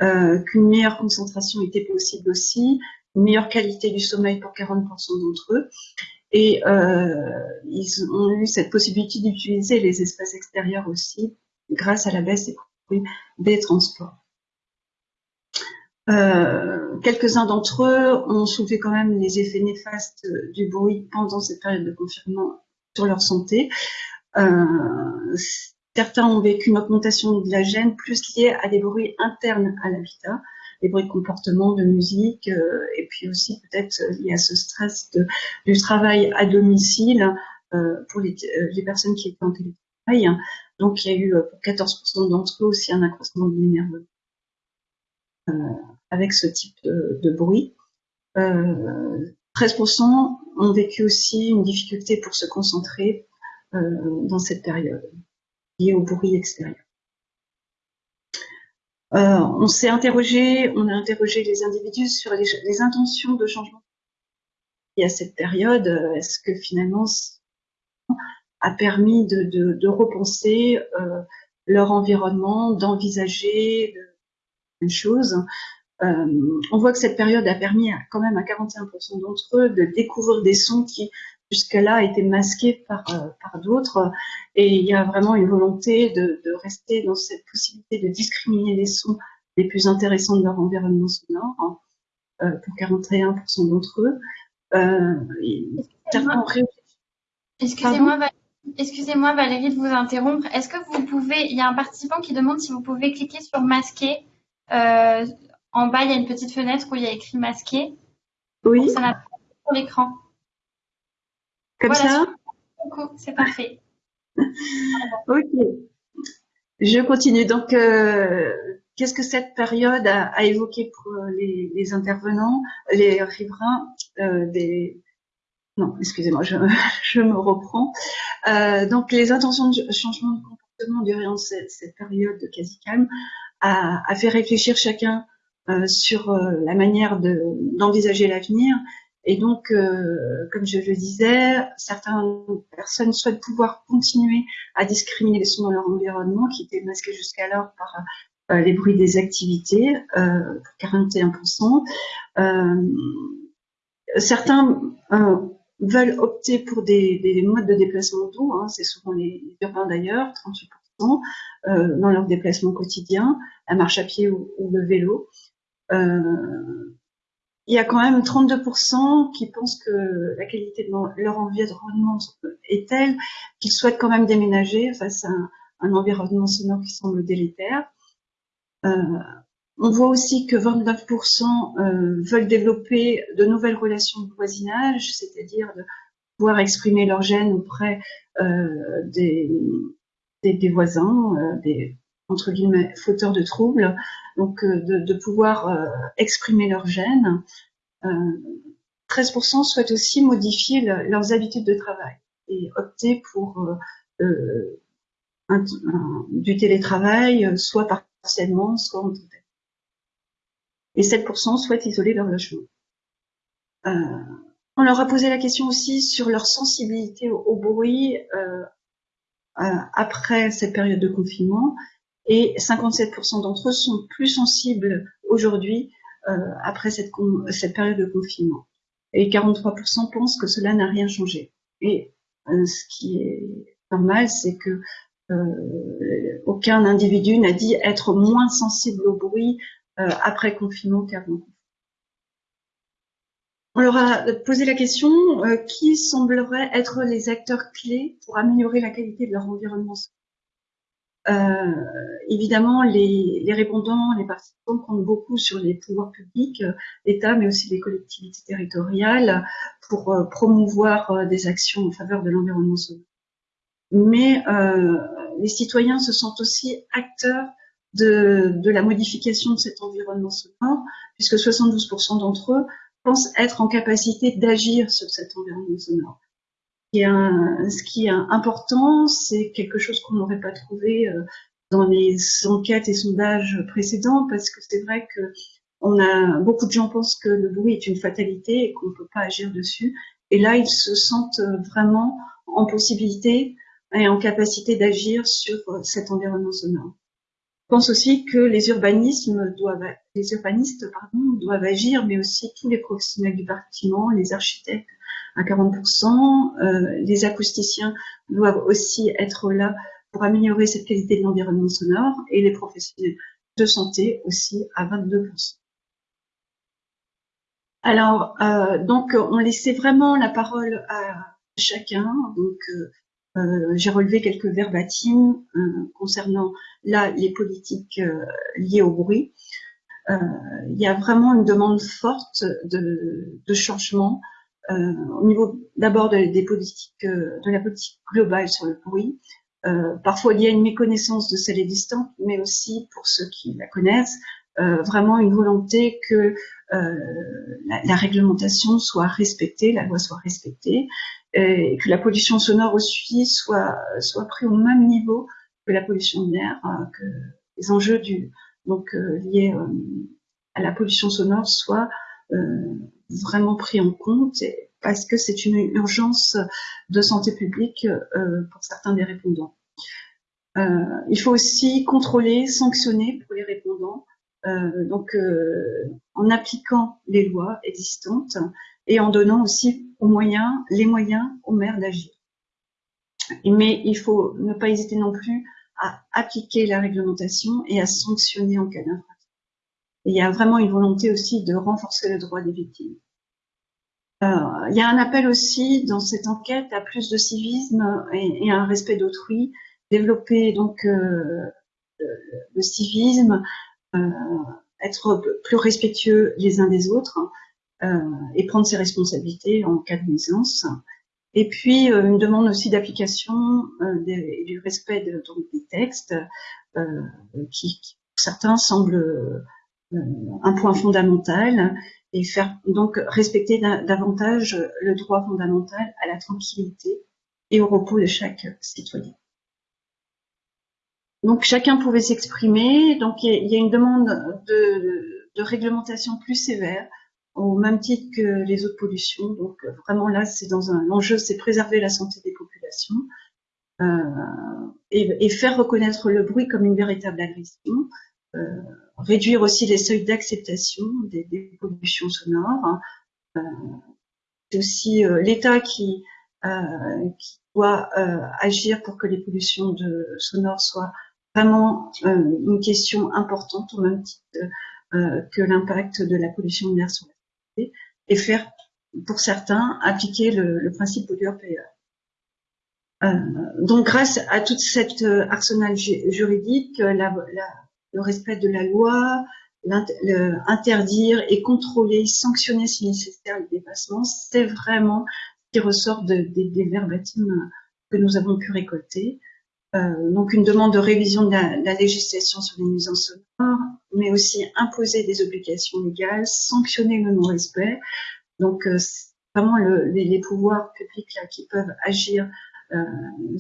euh, qu'une meilleure concentration était possible aussi, une meilleure qualité du sommeil pour 40% d'entre eux. Et euh, ils ont eu cette possibilité d'utiliser les espaces extérieurs aussi grâce à la baisse des des transports. Euh, Quelques-uns d'entre eux ont soulevé quand même les effets néfastes du bruit pendant cette période de confinement sur leur santé. Euh, certains ont vécu une augmentation de la gêne plus liée à des bruits internes à l'habitat, des bruits de comportement, de musique, euh, et puis aussi peut-être lié à ce stress du travail à domicile euh, pour les, euh, les, personnes qui étaient en télétravail. Donc il y a eu pour 14% d'entre eux aussi un accroissement de l'énervement avec ce type de, de bruit. 13% ont vécu aussi une difficulté pour se concentrer dans cette période liée au bruit extérieur. Euh, on s'est interrogé, on a interrogé les individus sur les, intentions de changement. Et à cette période, euh, est-ce que finalement a permis de, repenser euh, leur environnement, d'envisager une chose. on voit que cette période a permis quand même à 41% d'entre eux de découvrir des sons qui jusqu'à-là été masqué par, euh, par d'autres. Et il y a vraiment une volonté de, de, rester dans cette possibilité de discriminer les sons les plus intéressants de leur environnement sonore, hein, euh, pour 41% d'entre eux. Euh, Excusez-moi, Excusez-moi Valérie de vous interrompre. Est-ce que vous pouvez, il y a un participant qui demande si vous pouvez cliquer sur masquer euh, En bas, il y a une petite fenêtre où il y a écrit masqué. Oui. Ça n'a pas sur l'écran. Comme ça c'est parfait. ok. Je continue. Donc, euh, qu'est-ce que cette période a, évoqué pour les, intervenants, les riverains euh, des... Non, excusez-moi, je, je, me reprends. Euh, donc, les intentions de changement de durant cette, période quasi calme a, a, fait réfléchir chacun euh, sur euh, la manière d'envisager l'avenir et donc, euh, comme je le disais, certaines personnes souhaitent pouvoir continuer à discriminer les sons dans leur environnement qui étaient masqués jusqu'alors par les bruits des activités, euh, 41%. Euh, certains veulent opter pour des, des, modes de déplacement doux, hein, c'est souvent les, urbains d'ailleurs, 38%, euh, dans leur déplacement quotidien, la marche à pied ou, ou le vélo. Euh, il y a quand même 32% qui pensent que la qualité de leur environnement est telle qu'ils souhaitent quand même déménager face à un, environnement sonore qui semble délétère. Euh, on voit aussi que 29% euh, veulent développer de nouvelles relations de voisinage, c'est-à-dire de pouvoir exprimer leur gêne auprès euh, des, voisins, euh, des entre guillemets fauteurs de troubles, donc de, pouvoir exprimer leur gêne. 13% euh, souhaitent aussi modifier leurs habitudes de travail et opter pour du télétravail, soit partiellement, soit en total. Et 7% souhaitent isoler leur logement. Euh, on leur a posé la question aussi sur leur sensibilité au, bruit euh, après cette période de confinement et 57% d'entre eux sont plus sensibles aujourd'hui euh, après cette, période de confinement. Et 43% pensent que cela n'a rien changé. Et euh, ce qui est normal, c'est que euh, aucun individu n'a dit être moins sensible au bruit euh, après confinement qu'avant. On leur a posé la question euh, qui semblerait être les acteurs clés pour améliorer la qualité de leur environnement? Euh, évidemment, les, répondants, les participants comptent beaucoup sur les pouvoirs publics, euh, l'État, mais aussi les collectivités territoriales, pour euh, promouvoir euh, des actions en faveur de l'environnement. Mais les citoyens se sentent aussi acteurs de, la modification de cet environnement sonore, puisque 72% d'entre eux pensent être en capacité d'agir sur cet environnement sonore ce qui est important, c'est quelque chose qu'on n'aurait pas trouvé euh, dans les enquêtes et sondages précédents, parce que c'est vrai que a beaucoup de gens pensent que le bruit est une fatalité et qu'on ne peut pas agir dessus. Et là, ils se sentent vraiment en possibilité et en capacité d'agir sur cet environnement sonore. Pense aussi que les urbanismes doivent, les urbanistes doivent agir, mais aussi tous les professionnels du bâtiment, les architectes, à 40%. Euh, les acousticiens doivent aussi être là pour améliorer cette qualité de l'environnement sonore et les professionnels de santé aussi à 22%. Alors, euh, donc, on laissait vraiment la parole à chacun. Euh j'ai relevé quelques verbatims euh, concernant là les politiques euh, liées au bruit. il y a vraiment une demande forte de, changement euh, au niveau d'abord de, des politiques, euh, de la politique globale sur le bruit. Euh, parfois, il y a une méconnaissance de celle existante, mais aussi pour ceux qui la connaissent, vraiment une volonté que la, réglementation soit respectée, la loi soit respectée, et que la pollution sonore aussi soit prise au même niveau que la pollution de l'air, que les enjeux donc liés à la pollution sonore soient vraiment pris en compte parce que c'est une urgence de santé publique euh, pour certains des répondants. Euh, il faut aussi contrôler, sanctionner pour les répondants, euh, donc en appliquant les lois existantes et en donnant aussi aux moyens, les moyens aux maires d'agir. Mais il faut ne pas hésiter non plus à appliquer la réglementation et à sanctionner en cas d'infraction il y a vraiment une volonté aussi de renforcer le droit des victimes. Euh, il y a un appel aussi dans cette enquête à plus de civisme et, à un respect d'autrui, développer donc euh, le, civisme, euh, être plus respectueux les uns des autres et prendre ses responsabilités en cas de nuisance. Et puis une demande aussi d'application du respect de, des textes qui, qui, certains semblent un point fondamental et faire donc respecter davantage le droit fondamental à la tranquillité et au repos de chaque citoyen. Donc chacun pouvait s'exprimer. Donc il y, a une demande de, de, réglementation plus sévère au même titre que les autres pollutions. Donc vraiment là, c'est dans un enjeu, c'est préserver la santé des populations euh, et, faire reconnaître le bruit comme une véritable agression. Euh, réduire aussi les seuils d'acceptation des, pollutions sonores. Euh, c'est aussi euh, l'État qui, euh, doit agir pour que les pollutions sonores soient vraiment une question importante au même titre que l'impact de la pollution de l'air sur la et faire, pour certains, appliquer le, le principe pollueur-payeur. Euh, donc, grâce à toute cette arsenal juridique, la, le respect de la loi, interdire et contrôler, sanctionner si nécessaire le dépassement, c'est vraiment ce qui ressort des, verbatims que nous avons pu récolter. Euh, donc une demande de révision de la, législation sur les nuisances sonores, mais aussi imposer des obligations légales, sanctionner le non-respect. Donc euh, vraiment le, les, pouvoirs publics là, qui peuvent agir euh,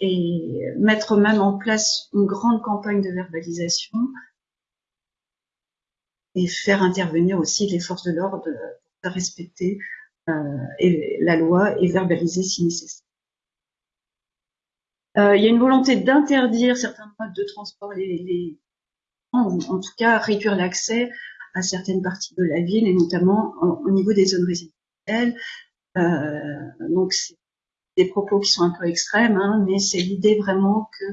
et mettre même en place une grande campagne de verbalisation et faire intervenir aussi les forces de l'ordre pour respecter euh, la loi et verbaliser si nécessaire. Euh, il y a une volonté d'interdire certains modes de transport, les, en, en tout cas réduire l'accès à certaines parties de la ville et notamment au niveau des zones résidentielles. Euh, donc c'est des propos qui sont un peu extrêmes, hein, mais c'est l'idée vraiment que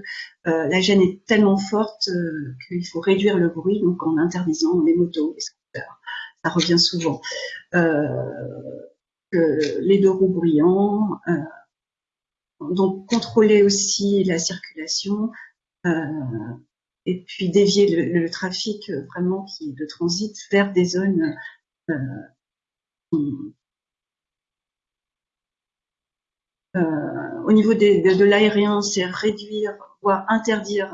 euh, la gêne est tellement forte euh, qu'il faut réduire le bruit, donc en interdisant les motos, les scooters. Ça revient souvent. Les deux roues brillants, donc contrôler aussi la circulation et puis dévier le, le, trafic vraiment qui de transit vers des zones euh, au niveau de, l'aérien, c'est réduire, voire interdire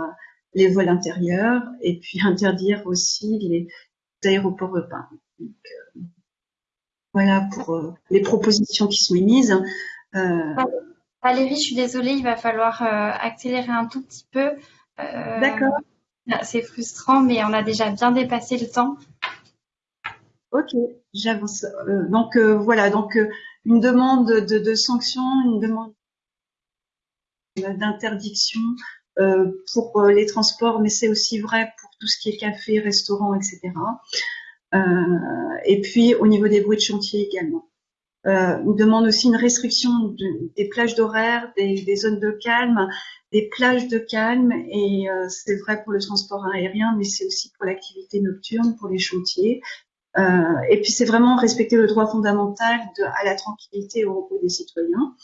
les vols intérieurs et puis interdire aussi les aéroports urbains. Donc, euh, voilà pour euh, les propositions qui sont émises. Valérie, je suis désolée, il va falloir accélérer un tout petit peu. D'accord. C'est frustrant, mais on a déjà bien dépassé le temps. Ok, j'avance. donc voilà, donc une demande de, de sanction, une demande d'interdiction euh, pour euh, les transports, mais c'est aussi vrai pour tout ce qui est café, restaurant, etc. Euh, et puis au niveau des bruits de chantier également. Euh, on demande aussi une restriction de, des plages d'horaire, des, des, zones de calme, des plages de calme, et euh, c'est vrai pour le transport aérien, mais c'est aussi pour l'activité nocturne, pour les chantiers. Euh, et puis c'est vraiment respecter le droit fondamental de, à la tranquillité et au repos des citoyens.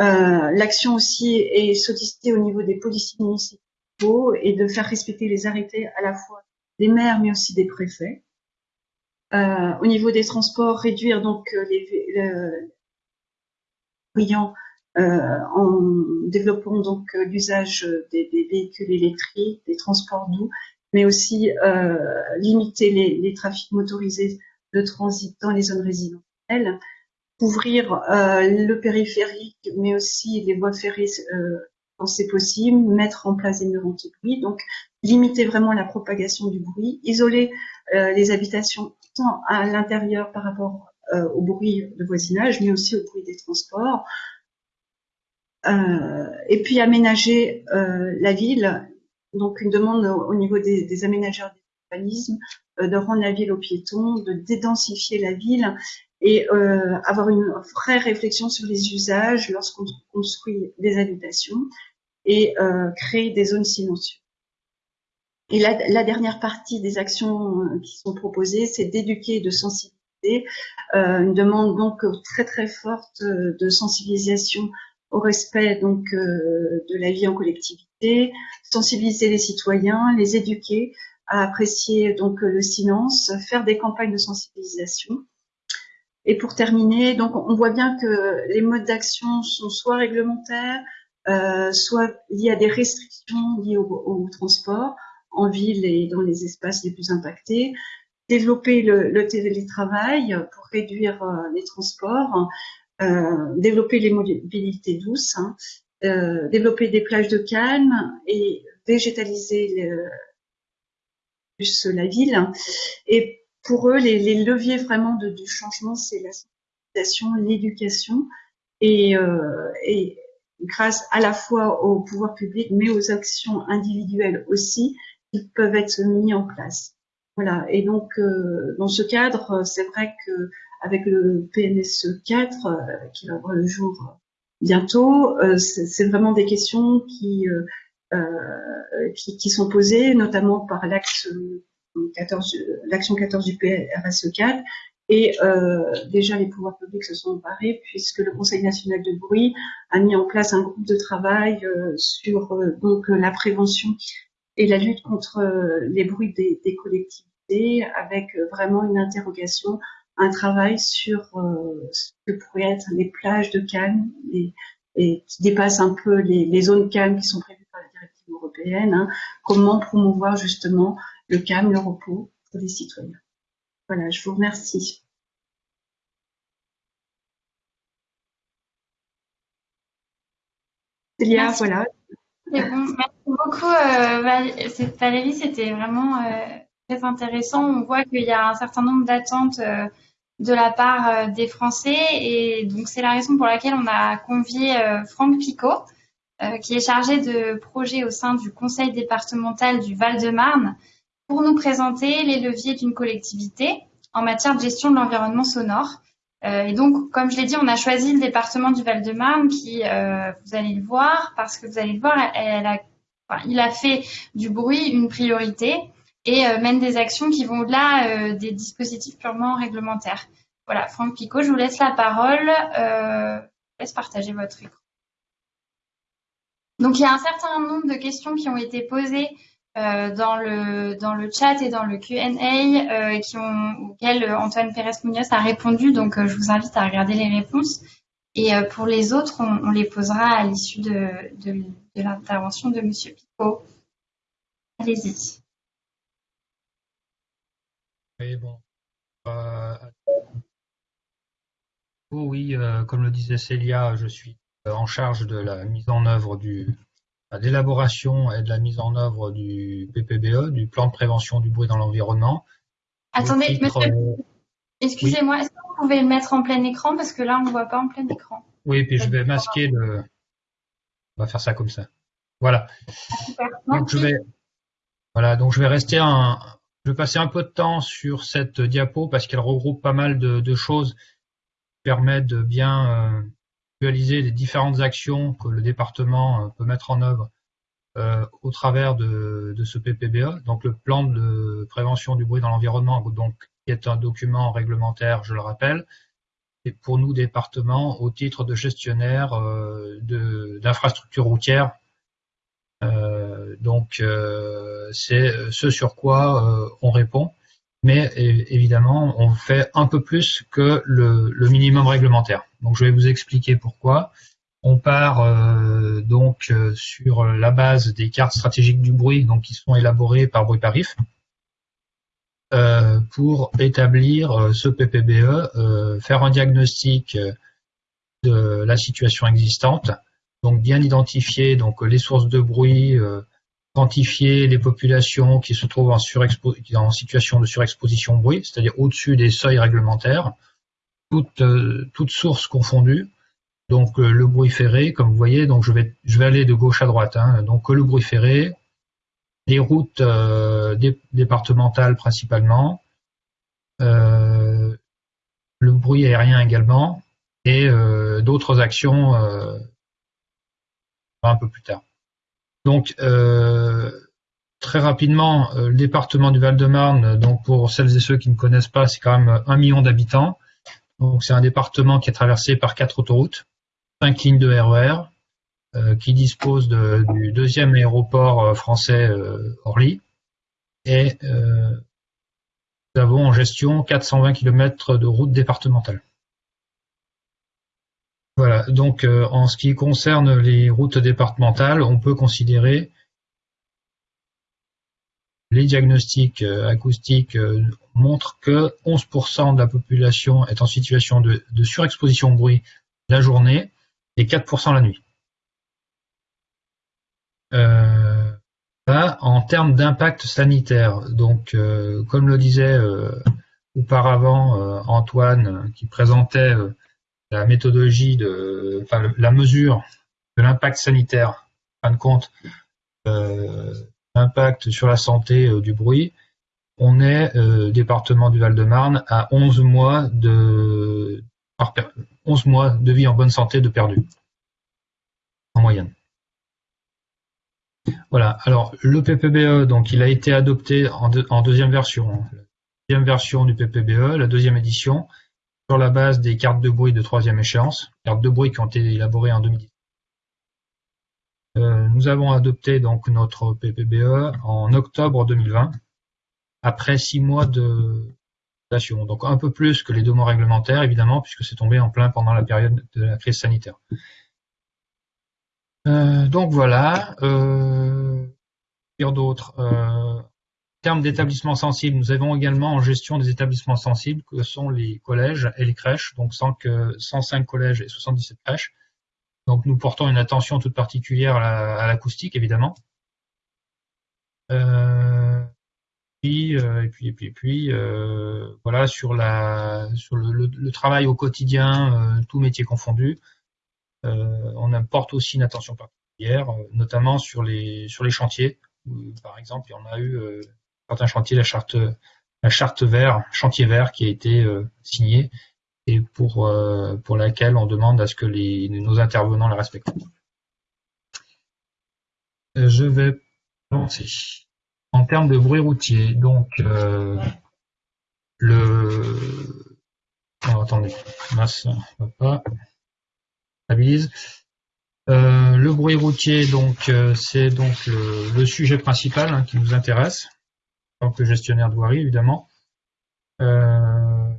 Euh, L'action aussi est sollicitée au niveau des policiers municipaux et de faire respecter les arrêtés à la fois des maires mais aussi des préfets. Euh, au niveau des transports, réduire donc euh, les, brillants euh, en développant donc euh, l'usage des, véhicules électriques, des transports doux mais aussi euh, limiter les, les, trafics motorisés de transit dans les zones résidentielles, couvrir euh, le périphérique, mais aussi les voies ferrées quand c'est possible, mettre en place des murs anti-bruit, donc limiter vraiment la propagation du bruit, isoler euh, les habitations tant à l'intérieur par rapport euh, au bruit de voisinage, mais aussi au bruit des transports, euh, et puis aménager la ville donc une demande au niveau des, des aménageurs d'urbanisme de rendre la ville aux piétons, de dédensifier la ville et euh, avoir une vraie réflexion sur les usages lorsqu'on construit des habitations et euh, créer des zones silencieuses. Et la, la, dernière partie des actions euh, qui sont proposées, c'est d'éduquer et de sensibiliser. Euh, une demande donc très très forte euh, de sensibilisation au respect donc euh, de la vie en collectivité, sensibiliser les citoyens, les éduquer à apprécier donc le silence, faire des campagnes de sensibilisation. Et pour terminer, donc on voit bien que les modes d'action sont soit réglementaires, euh, soit liés à des restrictions liées au, transport en ville et dans les espaces les plus impactés, développer le, télétravail pour réduire euh, les transports, euh, développer les mobilités douces, hein, développer des plages de calme et végétaliser plus la ville. Pour eux, les, leviers vraiment de, du changement, c'est la sensibilisation, l'éducation et, euh, et grâce à la fois au pouvoir public, mais aux actions individuelles aussi, qui peuvent être mis en place. Voilà. Et donc, euh, dans ce cadre, c'est vrai que avec le PNSE 4 euh, qui va voir le jour bientôt, c'est vraiment des questions qui, qui, qui sont posées, notamment par l'axe 14, l'action 14 du PRSE 4. Et euh, déjà, les pouvoirs publics se sont emparés puisque le Conseil national de bruit a mis en place un groupe de travail euh, sur euh, donc la prévention et la lutte contre les bruits des, collectivités, avec vraiment une interrogation, un travail sur ce que pourraient être les plages de calme et, et qui dépassent un peu les, les, zones calmes qui sont prévues par la directive européenne. Hein, comment promouvoir justement le calme, le repos pour les citoyens. Voilà, je vous remercie. Célia, voilà. C'est bon. Merci beaucoup, euh, Valérie. C'était vraiment euh, très intéressant. On voit qu'il y a un certain nombre d'attentes euh, de la part des Français. Et donc, c'est la raison pour laquelle on a convié Franck Picot, qui est chargé de projet au sein du conseil départemental du Val-de-Marne, pour nous présenter les leviers d'une collectivité en matière de gestion de l'environnement sonore. Euh, et donc, comme je l'ai dit, on a choisi le département du Val-de-Marne qui, euh, vous allez le voir, parce que vous allez le voir, il a fait du bruit une priorité et euh, mène des actions qui vont au-delà des dispositifs purement réglementaires. Voilà, Franck Picot, je vous laisse la parole. je vous laisse partager votre écran. Donc, il y a un certain nombre de questions qui ont été posées dans le dans le chat et dans le Q&A euh, auxquels Antoine Pérez Munoz a répondu. Donc, euh, je vous invite à regarder les réponses. Et pour les autres, on, les posera à l'issue de, de, l'intervention de Monsieur Picot. Allez-y. Oui, bon. Oh oui, comme le disait Célia, je suis en charge de la mise en œuvre du, l'élaboration et de la mise en œuvre du PPBE, du plan de prévention du bruit dans l'environnement. Attendez, monsieur, euh, excusez-moi, est-ce que vous pouvez le mettre en plein écran? Parce que là on ne voit pas en plein écran. Oui, puis je vais masquer le. On va faire ça comme ça. Voilà. Donc je vais. Voilà, donc je vais rester un. Je vais passer un peu de temps sur cette diapo parce qu'elle regroupe pas mal de, choses qui permettent de bien euh, les différentes actions que le département euh, peut mettre en œuvre euh, au travers de, ce PPBE, donc le plan de prévention du bruit dans l'environnement, qui est un document réglementaire, je le rappelle, et pour nous départements au titre de gestionnaire euh, d'infrastructures routières. donc c'est ce sur quoi on répond mais évidemment, on fait un peu plus que le, minimum réglementaire. Donc, je vais vous expliquer pourquoi. On part euh, donc euh, sur la base des cartes stratégiques du bruit, donc qui sont élaborées par Bruit Parif, euh, pour établir ce PPBE, faire un diagnostic de la situation existante, donc bien identifier donc les sources de bruit, les populations qui se trouvent en, en situation de surexposition au bruit, c'est-à-dire au-dessus des seuils réglementaires, toutes, euh, sources confondues. Donc euh, le bruit ferré, comme vous voyez, donc je vais, je vais aller de gauche à droite. Hein, donc le bruit ferré, les routes euh, départementales principalement, le bruit aérien également, et d'autres actions un peu plus tard. Donc, euh, très rapidement, euh, le département du Val-de-Marne, donc pour celles et ceux qui ne connaissent pas, c'est quand même un million d'habitants. Donc, c'est un département qui est traversé par quatre autoroutes, cinq lignes de RER, e euh, qui dispose du deuxième aéroport français Orly, et nous avons en gestion 420 km de routes départementales. Voilà, donc en ce qui concerne les routes départementales, on peut considérer les diagnostics acoustiques montrent que 11% de la population est en situation de, surexposition au bruit la journée et 4% la nuit. Euh, en termes d'impact sanitaire, donc euh, comme le disait euh, auparavant Antoine qui présentait la méthodologie de, enfin, la mesure de l'impact sanitaire, en fin de compte, l'impact sur la santé du bruit, on est département du Val-de-Marne à 11 mois de 11 mois de vie en bonne santé de perdu en moyenne. Voilà. Alors le PPBE, donc il a été adopté en, deuxième version, la deuxième version du PPBE, la deuxième édition, sur la base des cartes de bruit de troisième échéance, cartes de bruit qui ont été élaborées en 2010. Euh, nous avons adopté donc notre PPBE en octobre 2020, après six mois de donc un peu plus que les deux mois réglementaires, évidemment, puisque c'est tombé en plein pendant la période de la crise sanitaire. Euh, donc voilà. Euh, dire d'autres. Termes d'établissements sensibles, nous avons également en gestion des établissements sensibles que sont les collèges et les crèches, donc 105 collèges et 77 crèches. Donc nous portons une attention toute particulière à l'acoustique, évidemment. Euh, euh, et puis et puis et puis euh, voilà sur la sur le, travail au quotidien, tout métier confondu. On apporte aussi une attention particulière, notamment sur les sur les chantiers. par exemple, il y en a eu certains chantiers, la charte la charte vert, chantier vert qui a été signée et pour pour laquelle on demande à ce que les, nos intervenants la respectent. Je vais avancer. En termes de bruit routier, donc le attendez, masse, pas. Euh, le bruit routier, donc, euh, c'est donc le, sujet principal hein, qui nous intéresse, tant que gestionnaire de voirie, évidemment. Euh,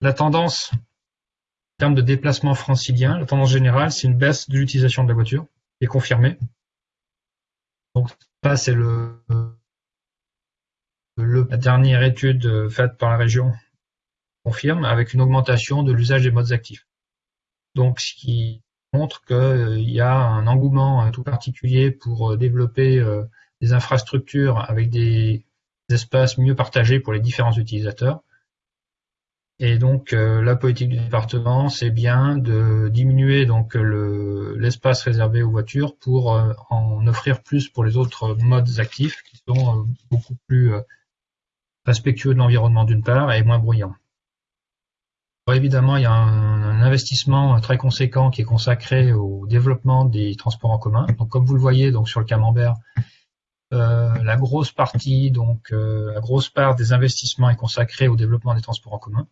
la tendance, en termes de déplacement francilien, la tendance générale, c'est une baisse de l'utilisation de la voiture, qui est confirmée. Donc, ça, c'est le, la dernière étude faite par la région confirme, avec une augmentation de l'usage des modes actifs. Donc, ce qui montre qu'il y a un engouement tout particulier pour euh, développer euh, des infrastructures avec des, espaces mieux partagés pour les différents utilisateurs. Et donc, la politique du département, c'est bien de diminuer donc l'espace réservé aux voitures pour en offrir plus pour les autres modes actifs qui sont beaucoup plus respectueux de l'environnement d'une part et moins bruyants évidemment, il y a un, investissement très conséquent qui est consacré au développement des transports en commun. Donc, comme vous le voyez, donc sur le camembert, euh, la grosse partie, donc euh, la grosse part des investissements est consacrée au développement des transports en commun.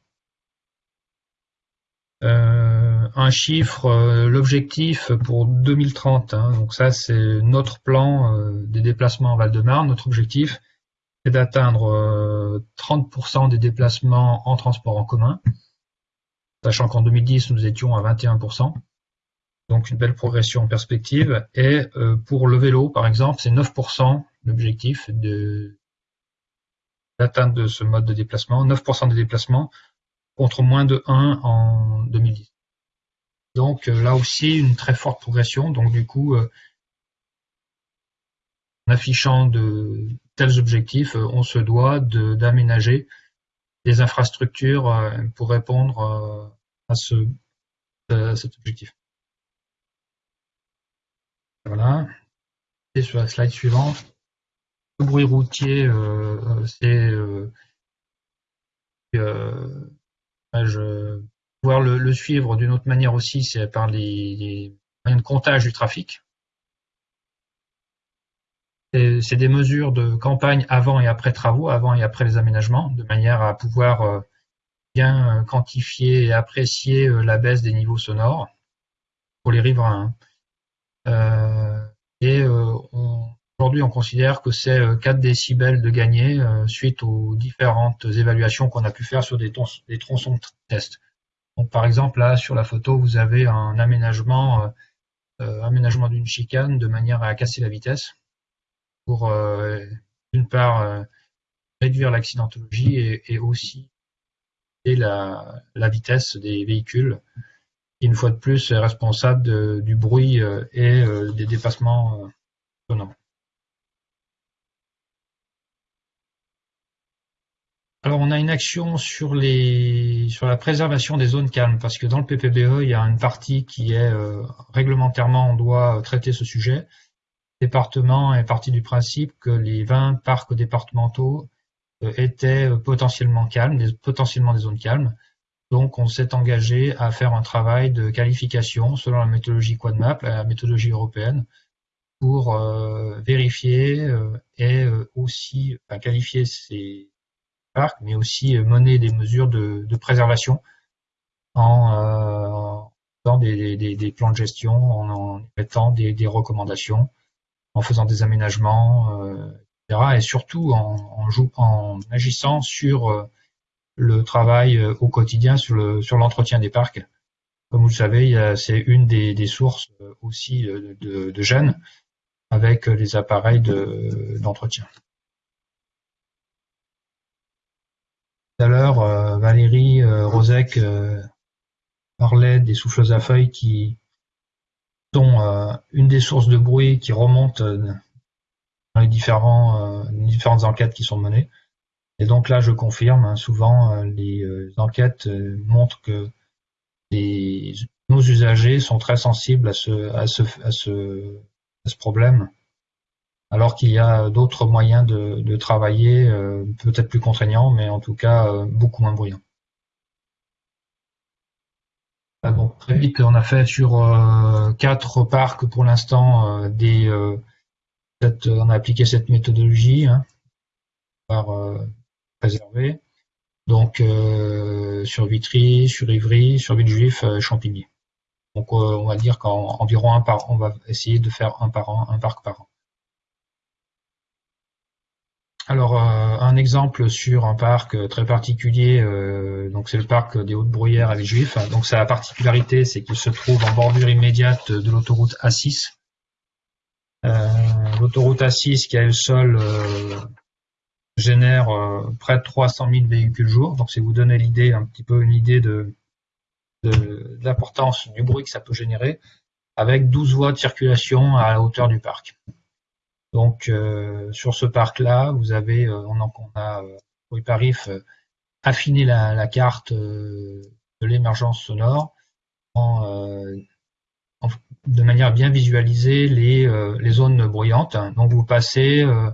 Euh, un chiffre, l'objectif pour 2030, hein, donc ça c'est notre plan des déplacements en Val-de-Marne. Notre objectif, c'est d'atteindre 30% des déplacements en transport en commun sachant qu'en 2010, nous étions à 21%. Donc une belle progression en perspective. Et euh, pour le vélo, par exemple, c'est 9% l'objectif de d'atteinte de ce mode de déplacement, 9% des déplacements contre moins de 1 en 2010. Donc euh, là aussi, une très forte progression. Donc du coup, euh, en affichant de tels objectifs, on se doit d'aménager des infrastructures pour répondre à, ce, cet objectif. Voilà. Et sur la slide suivante, le bruit routier, euh, c'est je pouvoir le, suivre d'une autre manière aussi, c'est par les, moyens de comptage du trafic c'est des mesures de campagne avant et après travaux, avant et après les aménagements, de manière à pouvoir euh, bien euh, quantifier et apprécier euh, la baisse des niveaux sonores pour les riverains. Et on Aujourd'hui, on considère que c'est 4 décibels de gagné suite aux différentes évaluations qu'on a pu faire sur des, tronçons de test. Donc, par exemple, là, sur la photo, vous avez un aménagement, d'une chicane de manière à casser la vitesse pour, d'une part, réduire l'accidentologie et, aussi la, vitesse des véhicules, une fois de plus est responsable du bruit euh, et euh, des dépassements. Euh, Alors on a une action sur la préservation des zones calmes parce que dans le PPBE il y a une partie qui est réglementairement on doit traiter ce sujet. Le département est parti du principe que les 20 parcs départementaux euh, étaient euh, potentiellement calmes, potentiellement des zones calmes. Donc, on s'est engagé à faire un travail de qualification selon la méthodologie QuadMap, la méthodologie européenne, pour euh, vérifier et aussi qualifier ces parcs, mais aussi mener des mesures de, préservation en faisant des, plans de gestion, en, mettant des, recommandations, en faisant des aménagements, et surtout en, agissant sur euh, le travail euh, au quotidien sur le sur l'entretien des parcs. Comme vous le savez, c'est une des, sources euh, aussi de, de, gènes avec les appareils d'entretien. Tout à l'heure, Valérie Rosec parlait des souffleuses à feuilles qui sont une des sources de bruit qui remontent dans les euh, différentes enquêtes qui sont menées. Et donc là, je confirme, hein, souvent euh, les euh, enquêtes montrent que nos usagers sont très sensibles à ce, problème, alors qu'il y a d'autres moyens de, travailler, peut-être plus contraignants, mais en tout cas beaucoup moins bruyants. Ah très vite, on a fait sur quatre parcs pour l'instant on a appliqué cette méthodologie hein, euh, préserver. Donc euh, sur Vitry, sur Ivry, sur Villejuif, euh, Champigny. Donc on va dire qu'environ un par on va essayer de faire un par an, un parc par an. Alors un exemple sur un parc très particulier, donc c'est le parc des Hautes Bruyères à Villejuif. Donc sa particularité, c'est qu'il se trouve en bordure immédiate de l'autoroute A6, euh, l'autoroute A6 qui a le sol euh, génère euh, près de 300 000 véhicules jour. Donc, c'est vous donner l'idée, un petit peu une idée de, l'importance du bruit que ça peut générer, avec 12 voies de circulation à la hauteur du parc. Donc, sur ce parc-là, vous avez, on, on a, oui, Parif, affiné la, carte de l'émergence sonore en de manière bien visualiser les, euh, les zones bruyantes. Donc vous passez euh,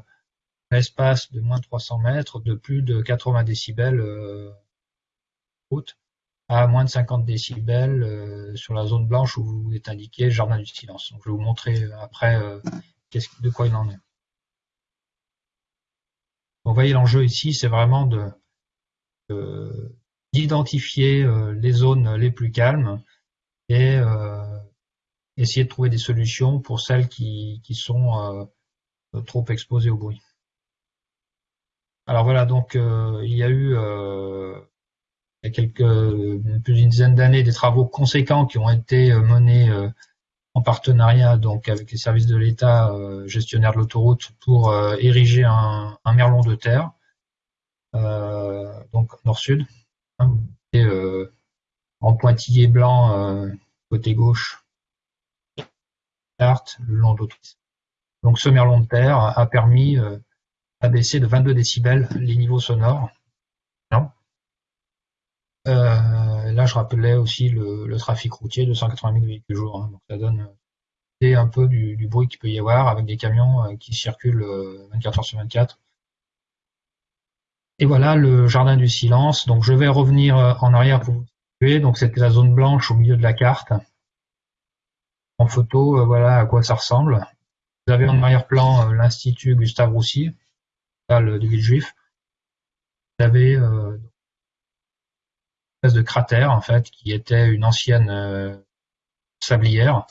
espace de moins de 300 mètres de plus de 80 décibels euh, à moins de 50 décibels euh, sur la zone blanche où vous est indiqué jardin du silence. Donc je vais vous montrer après de quoi il en est. Vous voyez l'enjeu ici, c'est vraiment de d'identifier les zones les plus calmes et euh, essayer de trouver des solutions pour celles qui, sont euh, trop exposées au bruit. Alors voilà, donc euh, il y a eu euh, il y a quelques plus d'une dizaine d'années des travaux conséquents qui ont été menés en partenariat donc avec les services de l'État gestionnaires de l'autoroute pour ériger un, un, merlon de terre donc nord-sud hein, en pointillé blanc côté gauche le long de Donc ce merlon de terre a permis d'abaisser euh, de 22 décibels les niveaux sonores. Euh, là, je rappelais aussi le, trafic routier de 180 000 véhicules jour. Hein. donc ça donne un peu du, bruit qu'il peut y avoir avec des camions euh, qui circulent 24 heures sur 24. Et voilà le jardin du silence. Donc je vais revenir en arrière pour vous situer. Donc c'était la zone blanche au milieu de la carte en photo, euh, voilà à quoi ça ressemble. Vous avez en arrière-plan euh, l'Institut Gustave Roussy, de Villejuif. Vous avez euh, une espèce de cratère, en fait, qui était une ancienne sablière.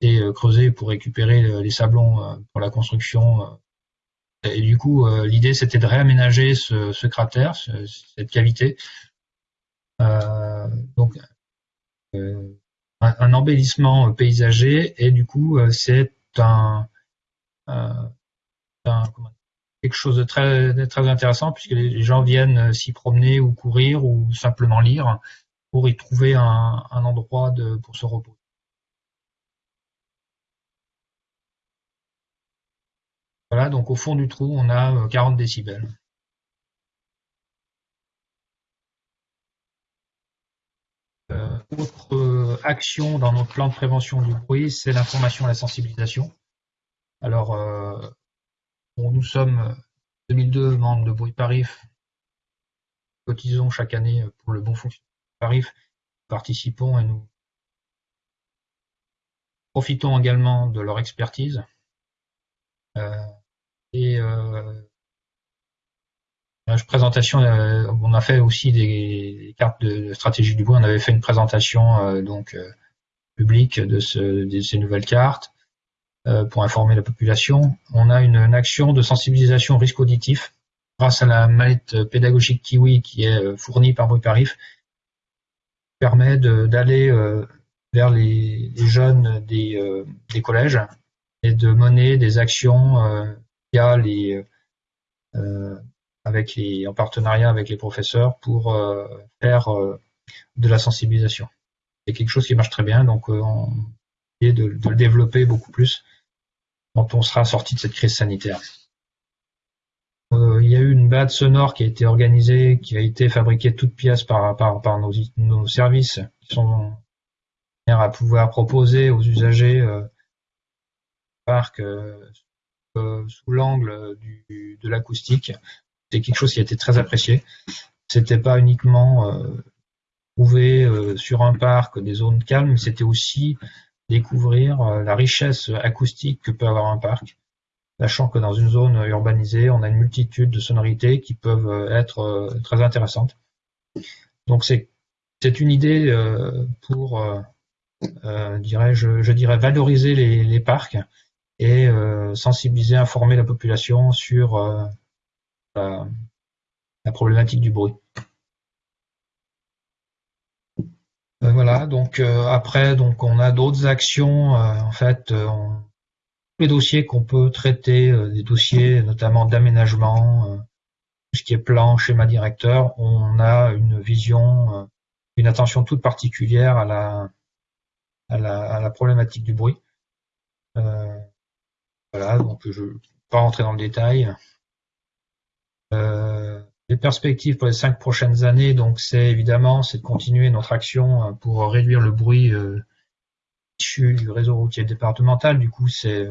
été creusés pour récupérer les sablons pour la construction. Et du coup, l'idée c'était de réaménager ce, cratère, cette cavité. donc, un, embellissement paysager et du coup, c'est un, quelque chose de très, intéressant puisque les gens viennent s'y promener ou courir ou simplement lire pour y trouver un, endroit pour se reposer. Voilà, donc au fond du trou, on a 40 euh, décibels. Euh, autre euh, action dans notre plan de prévention du bruit, c'est l'information et la sensibilisation. Alors, nous sommes 2002 membres de Bruit Parif, cotisons chaque année pour le bon fonctionnement Parif, participons et nous profitons également de leur expertise. Euh, et euh, présentation, euh, on a fait aussi des, cartes de, stratégie du bois. On avait fait une présentation donc publique de, ces nouvelles cartes pour informer la population. On a une, action de sensibilisation au risque auditif grâce à la mallette pédagogique Kiwi qui est fournie par Bruit Parif permet d'aller euh, vers les, jeunes des, euh, collèges et de mener des actions euh, via les, avec les, en partenariat avec les professeurs pour faire de la sensibilisation. C'est quelque chose qui marche très bien, donc on de, de, le développer beaucoup plus quand on sera sorti de cette crise sanitaire. Euh, il y a eu une balade sonore qui a été organisée, qui a été fabriquée de toutes pièces par, par, par nos, services, qui sont à pouvoir proposer aux usagers euh, parc euh, euh, sous l'angle de l'acoustique. C'est quelque chose qui a été très apprécié. C'était pas uniquement trouver sur un parc des zones calmes, c'était aussi découvrir la richesse acoustique que peut avoir un parc sachant que dans une zone urbanisée, on a une multitude de sonorités qui peuvent euh, être euh, très intéressantes. Donc c'est une idée euh, pour, dirais je, je, dirais valoriser les, parcs et sensibiliser, informer la population sur la, problématique du bruit. Voilà, donc après, donc on a d'autres actions. en fait, on, les dossiers qu'on peut traiter, euh, des dossiers notamment d'aménagement, euh, tout ce qui est plan, schéma directeur, on a une vision, euh, une attention toute particulière à la, à la, problématique du bruit. voilà, donc je ne vais pas rentrer dans le détail. Les perspectives pour les cinq prochaines années, donc c'est évidemment c'est de continuer notre action pour réduire le bruit du réseau routier départemental. Du coup, c'est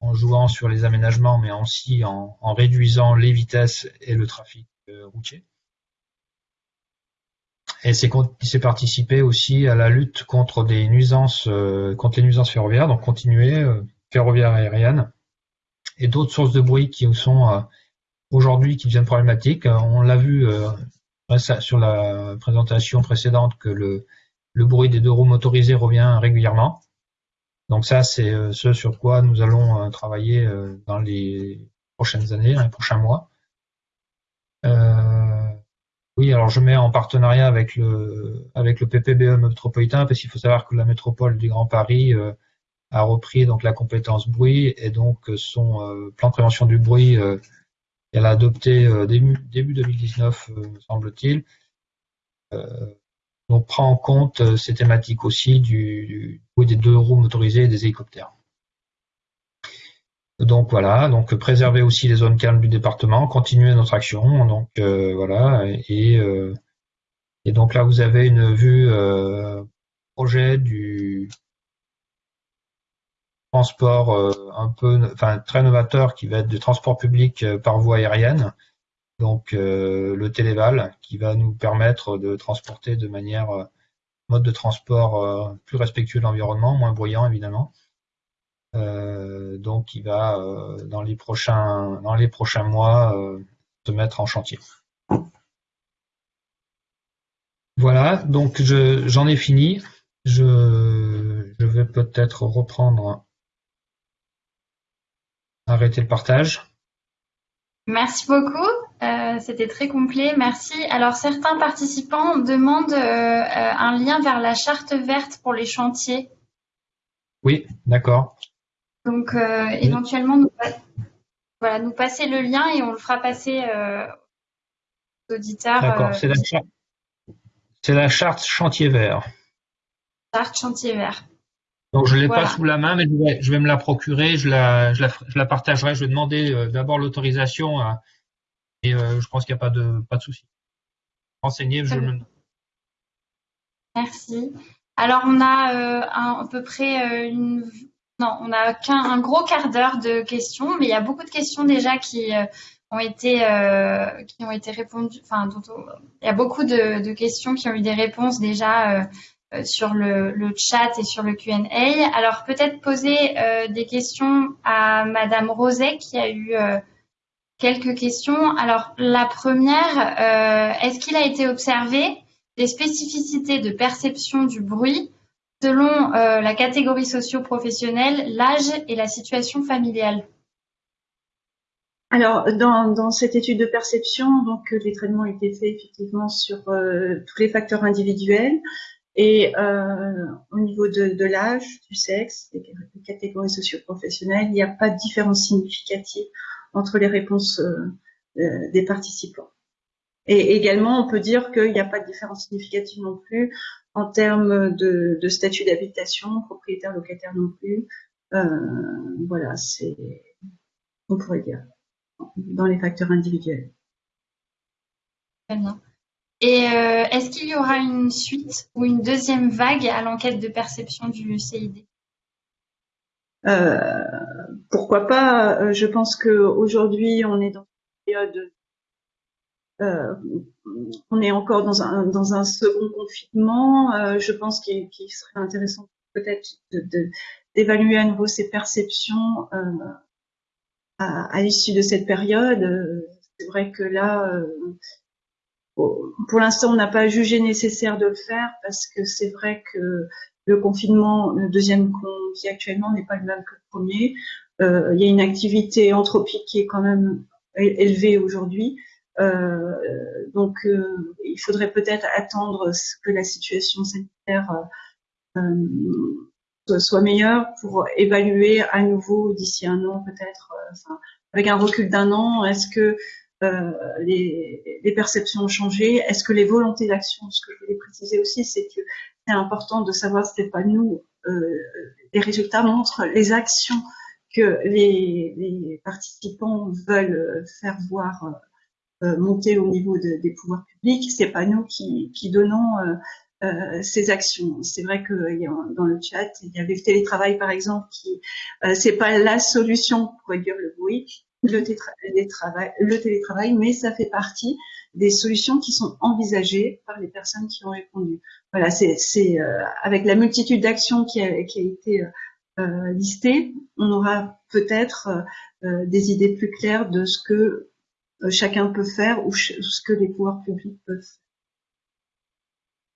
en jouant sur les aménagements, mais aussi en, réduisant les vitesses et le trafic euh, routier. Et c'est participer aussi à la lutte contre euh, contre les nuisances ferroviaires, donc continuer euh, ferroviaire aérienne et d'autres sources de bruit qui sont aujourd'hui qui deviennent problématiques. On l'a vu sur la présentation précédente que le, bruit des deux roues motorisées revient régulièrement. Donc ça, c'est euh, ce sur quoi nous allons euh, travailler euh, dans les prochaines années, dans les prochains mois. oui, alors je mets en partenariat avec le avec le PPBE métropolitain parce qu'il faut savoir que la métropole du Grand Paris a repris donc la compétence bruit et donc son plan de prévention du bruit elle a adopté début, début 2019 me semble-t-il on prend en compte euh, ces thématiques aussi du, des deux roues motorisées et des hélicoptères. Donc voilà, donc préserver aussi les zones calmes du département, continuer notre action, donc euh, voilà, euh, et, donc là vous avez une vue projet du transport un peu, enfin très novateur qui va être du transport public par voie aérienne donc euh, le téléval qui va nous permettre de transporter de manière euh, mode de transport euh, plus respectueux de l'environnement, moins bruyant évidemment. donc il va dans les prochains dans les prochains mois se mettre en chantier. Voilà, donc j'en ai fini. Je, Je vais peut-être reprendre, arrêter le partage. Merci beaucoup, euh, c'était très complet, merci. Alors certains participants demandent euh, euh, un lien vers la charte verte pour les chantiers. Oui, d'accord. Donc éventuellement, nous, voilà, nous passer le lien et on le fera passer aux auditeurs. D'accord, c'est la, charte, la charte chantier vert. Charte chantier vert. Donc je ne l'ai pas sous la main, mais je vais, me la procurer, je la, je la, partagerai. Je vais demander euh, d'abord l'autorisation et euh, je pense qu'il n'y a pas de, pas de souci. Renseigner, je me... Merci. Alors on a euh, à peu près une, non, on a qu'un un gros quart d'heure de questions, mais il y a beaucoup de questions déjà qui ont été qui ont été répondues. Enfin, il y a beaucoup de, de, questions qui ont eu des réponses déjà sur le, chat et sur le Q&A. Alors peut-être poser euh, des questions à Madame Roset qui a eu euh, quelques questions. Alors la première, est-ce qu'il a été observé des spécificités de perception du bruit selon la catégorie socio-professionnelle, l'âge et la situation familiale? Alors, dans, cette étude de perception, donc les traitements ont été faits effectivement sur tous les facteurs individuels, et euh, au niveau de, l'âge, du sexe, des, catégories socio-professionnelles, il n'y a pas de différence significative entre les réponses euh, euh, des participants. Et également, on peut dire qu'il n'y a pas de différence significative non plus en termes de, statut d'habitation, propriétaire, locataire non plus. Voilà, c'est, on pourrait dire, dans les facteurs individuels. Très. Et euh, est-ce qu'il y aura une suite ou une deuxième vague à l'enquête de perception du CID euh, Pourquoi pas euh, Je pense qu'aujourd'hui, on est dans une période on est encore dans un, second confinement. je pense qu'il serait intéressant peut-être d'évaluer à nouveau ces perceptions à l'issue de cette période. C'est vrai que là, pour l'instant, on n'a pas jugé nécessaire de le faire parce que c'est vrai que le confinement, le deuxième qu'on vit actuellement n'est pas le même que le premier. Euh, il y a une activité anthropique qui est quand même élevée aujourd'hui. Euh, donc, euh, il faudrait peut-être attendre que la situation sanitaire soit meilleure pour évaluer à nouveau d'ici un an peut-être, avec un recul d'un an, est-ce que euh, les, perceptions ont changé Est-ce que les volontés d'action, ce que je voulais préciser aussi, c'est que c'est important de savoir n'est pas nous. Euh, les résultats montrent les actions que les, participants veulent faire voir euh, monter au niveau de, des pouvoirs publics. C'est pas nous qui, donnons ces actions. C'est vrai que dans le chat, il y avait le télétravail par exemple, qui euh, c'est pas la solution pour réduire le bruit, le, télétravail, mais ça fait partie des solutions qui sont envisagées par les personnes qui ont répondu. Voilà, c'est euh, avec la multitude d'actions qui a, été euh, listée, on aura peut-être euh, des idées plus claires de ce que euh, chacun peut faire ou ce que les pouvoirs publics peuvent faire.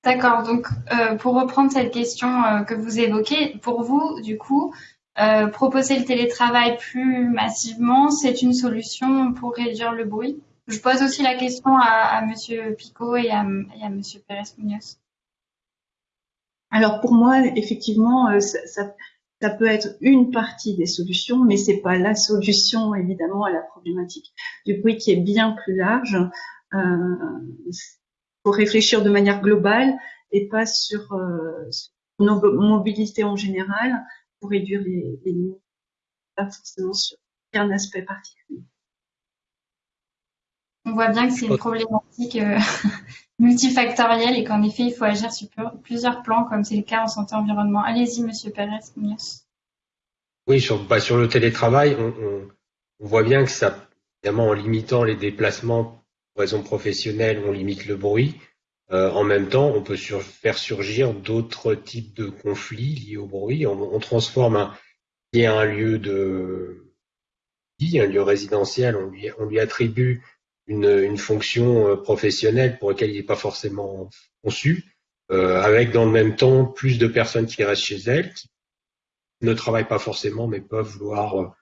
D'accord. Donc, euh, pour reprendre cette question que vous évoquez, pour vous, du coup, euh, proposer le télétravail plus massivement, c'est une solution pour réduire le bruit. Je pose aussi la question à, à Monsieur Picot et à, et à Monsieur Pérez Munoz. Alors pour moi, effectivement, euh, ça, peut être une partie des solutions, mais c'est pas la solution évidemment à la problématique du bruit qui est bien plus large. Euh, faut réfléchir de manière globale et pas sur, sur nos mobilités en général, pour réduire les, les pas forcément sur un aspect particulier. On voit bien que c'est une problématique euh, multifactorielle et qu'en effet, il faut agir sur plusieurs plans, comme c'est le cas en santé environnement. Allez-y, Monsieur Pérez. Oui, sur, bah, sur le télétravail, on, on, on, voit bien que ça, évidemment, en limitant les déplacements pour raisons professionnelles, on limite le bruit. Euh, en même temps, on peut sur, faire surgir d'autres types de conflits liés au bruit. On, on transforme un, un lieu de vie, un lieu résidentiel, on lui, on lui attribue une, une fonction euh, professionnelle pour laquelle il n'est pas forcément conçu. avec dans le même temps plus de personnes qui restent chez elles, qui ne travaillent pas forcément, mais peuvent vouloir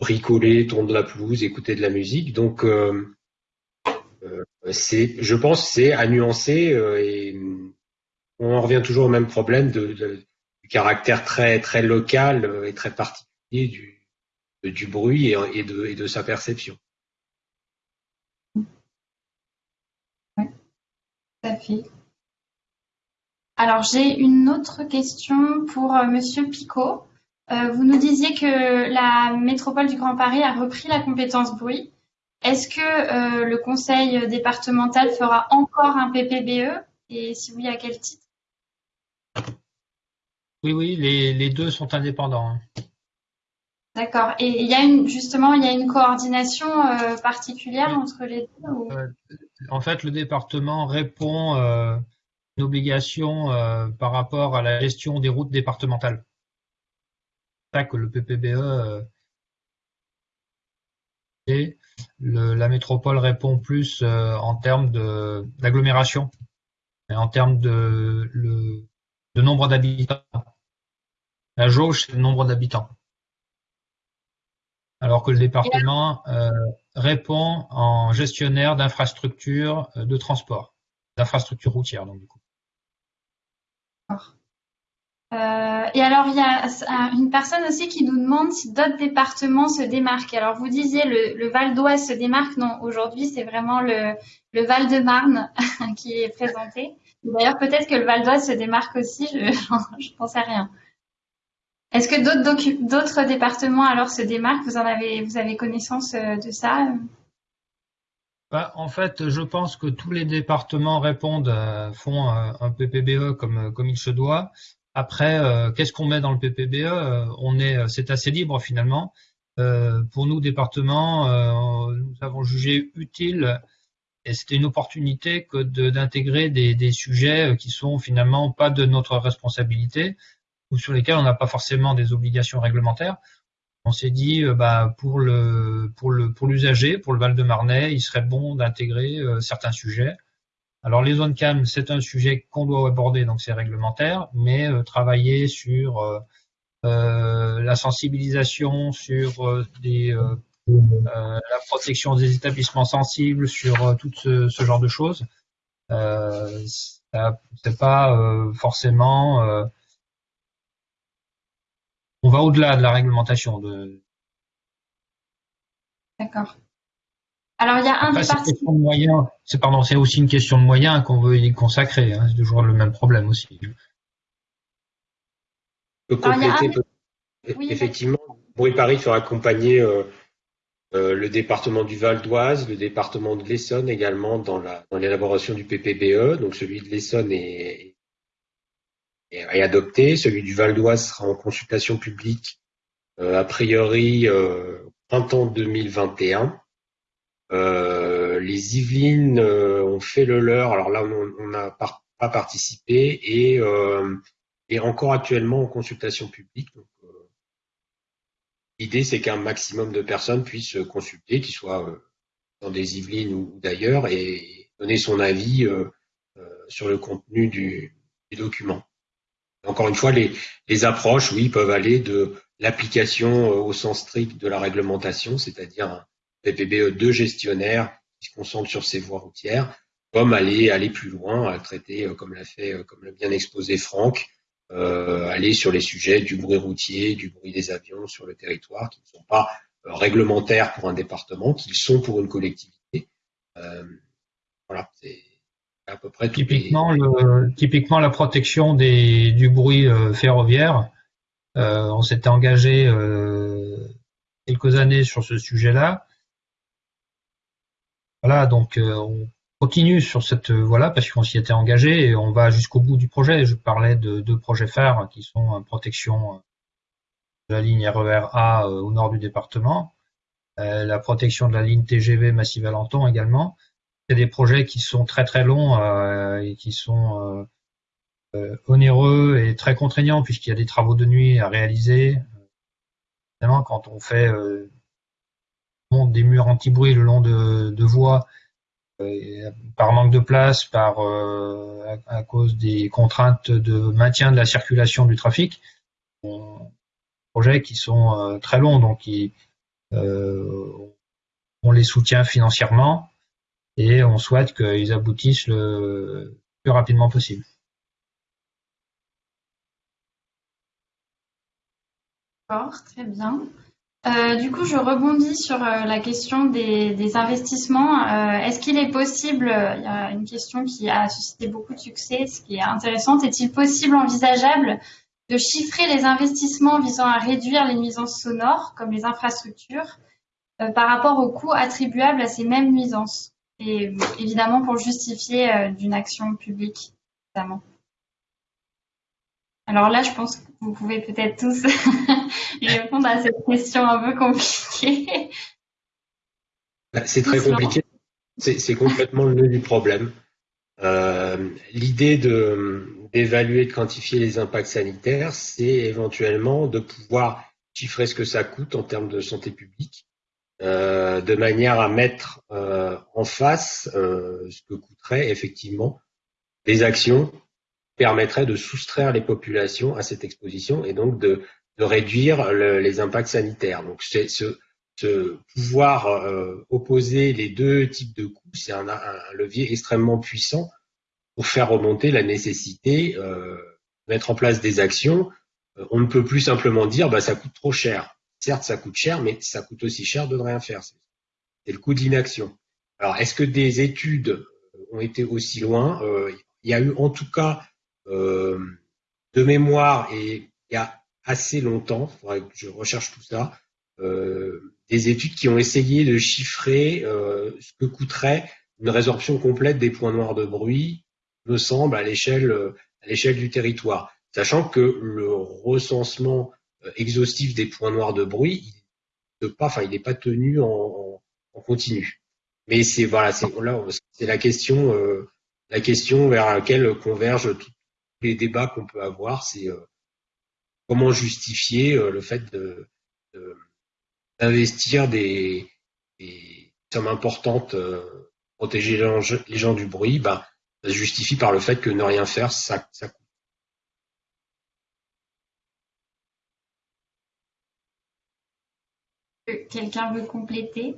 bricoler, tourner de la pelouse, écouter de la musique. Donc, c'est, je pense, c'est à nuancer et on en revient toujours au même problème du caractère très très local et très particulier du, bruit et, de, sa perception. Alors, j'ai une autre question pour euh, Monsieur Picot. Euh, vous nous disiez que la métropole du Grand Paris a repris la compétence bruit. Est-ce que euh, le conseil départemental fera encore un PPBE et si oui, à quel titre? Oui, oui, les, deux sont indépendants. Hein. D'accord. Et il y a une, justement, il y a une coordination particulière entre les deux en fait, le département répond euh, une obligation euh, par rapport à la gestion des routes départementales. C'est ça que le PPBE euh, la métropole répond plus en termes d'agglomération en termes de, de nombre d'habitants. La jauge, c'est le nombre d'habitants alors que le département euh, répond en gestionnaire d'infrastructures euh, de transport, d'infrastructures routières, donc du coup. Euh, et alors, il y a une personne aussi qui nous demande si d'autres départements se démarquent. Alors, vous disiez le, Val d'Oise se démarque. Non, aujourd'hui, c'est vraiment le, Val-de-Marne qui est présenté. D'ailleurs, peut-être que le Val d'Oise se démarque aussi, je ne pense à rien. Est-ce que d'autres départements alors se démarquent? Vous en avez, vous avez connaissance euh, de ça? Bah, En fait, je pense que tous les départements répondent, euh, font un PPBE comme, comme il se doit. Après, euh, qu'est-ce qu'on met dans le PPBE On est, c'est assez libre finalement. pour nous, départements, nous avons jugé utile et c'était une opportunité que d'intégrer des, des, sujets qui sont finalement pas de notre responsabilité, ou sur lesquels on n'a pas forcément des obligations réglementaires. On s'est dit, euh, bah, pour le pour le pour l'usager, pour le Val-de-Marnais, il serait bon d'intégrer euh, certains sujets. Alors les zones calmes, c'est un sujet qu'on doit aborder, donc c'est réglementaire, mais euh, travailler sur la sensibilisation, sur des, la protection des établissements sensibles, sur tout ce, ce, genre de choses, c'est pas forcément on va au-delà de la réglementation. De... D'accord. Alors il y a un des C'est pardon, c'est aussi une question de moyens qu'on veut y consacrer. Hein. c'est toujours le même problème aussi. Effectivement, Bruit Paris fera accompagner euh, euh, le département du Val d'Oise, le département de l'Essonne également dans l'élaboration du PPBE. Donc celui de l'Essonne est, est adopté. Celui du Val d'Oise sera en consultation publique euh, a priori euh, printemps 2021. Euh, les Yvelines euh, ont fait le leur. Alors là, on n'a pas participé et est encore actuellement en consultation publique. L'idée, c'est qu'un maximum de personnes puissent consulter, qu'ils soient dans des Yvelines ou, d'ailleurs, et donner son avis sur le contenu du, document. Encore une fois, les, les approches, oui, peuvent aller de l'application euh, au sens strict de la réglementation, c'est-à-dire PPBE de gestionnaire qui se concentre sur ses voies routières, comme aller aller plus loin, traiter, euh, comme l'a fait, euh, comme l'a bien exposé Franck, euh, aller sur les sujets du bruit routier, du bruit des avions sur le territoire, qui ne sont pas réglementaires pour un département, qu'ils sont pour une collectivité. Voilà, c'est à peu près typiquement, typiquement la protection du bruit ferroviaire. On s'était engagé quelques années sur ce sujet-là. Voilà, donc on continue sur cette voie-là parce qu'on s'y était engagé et on va jusqu'au bout du projet. Je parlais de deux projets phares qui sont protection de la ligne RER A au nord du département, la protection de la ligne TGV Massy-Valenton également, c'est des projets qui sont très très longs euh, et qui sont euh, euh, onéreux et très contraignants puisqu'il y a des travaux de nuit à réaliser. Évidemment, quand on fait des murs anti-bruit le long de, voies par manque de place, par à, cause des contraintes de maintien de la circulation du trafic. projets qui sont très longs, donc on les soutient financièrement et on souhaite qu'ils aboutissent le plus rapidement possible. très bien. Euh, du coup, je rebondis sur euh, la question des, investissements. Euh, est-ce qu'il est possible, il y a une question qui a suscité beaucoup de succès, ce qui est intéressant, est-il possible, envisageable, de chiffrer les investissements visant à réduire les nuisances sonores, comme les infrastructures, par rapport aux coûts attribuables à ces mêmes nuisances? Et évidemment pour justifier d'une action publique, notamment. Alors là, je pense que vous pouvez peut-être tous répondre à cette question un peu compliquée. Bah, c'est très compliqué. C'est complètement le nœud du problème. Euh, l'idée d'évaluer, de quantifier les impacts sanitaires, c'est éventuellement de pouvoir chiffrer ce que ça coûte en termes de santé publique, euh, de manière à mettre euh, en face ce que coûterait effectivement des actions permettrait de soustraire les populations à cette exposition et donc de, réduire les impacts sanitaires. Donc ce, pouvoir euh, opposer les deux types de coûts, c'est un, levier extrêmement puissant pour faire remonter la nécessité euh, de mettre en place des actions. Euh, on ne peut plus simplement dire bah ça coûte trop cher. Certes, ça coûte cher, mais ça coûte aussi cher de ne rien faire. C'est le coût d'inaction. Alors, est-ce que des études ont été aussi loin? Il y a eu en tout cas euh, de mémoire et il y a assez longtemps, il faudrait que je recherche tout ça, euh, des études qui ont essayé de chiffrer euh, ce que coûterait une résorption complète des points noirs de bruit, me semble, à l'échelle du territoire. Sachant que le recensement exhaustif des points noirs de bruit, il n'est pas, enfin, pas tenu en, continu. Mais c'est voilà, la question, euh, la question vers laquelle convergent toutes les débats qu'on peut avoir, c'est euh, comment justifier euh, le fait d'investir des, sommes importantes, euh, protéger les gens, du bruit, bah, ça se justifie par le fait que ne rien faire, ça, ça coûte. Quelqu'un veut compléter?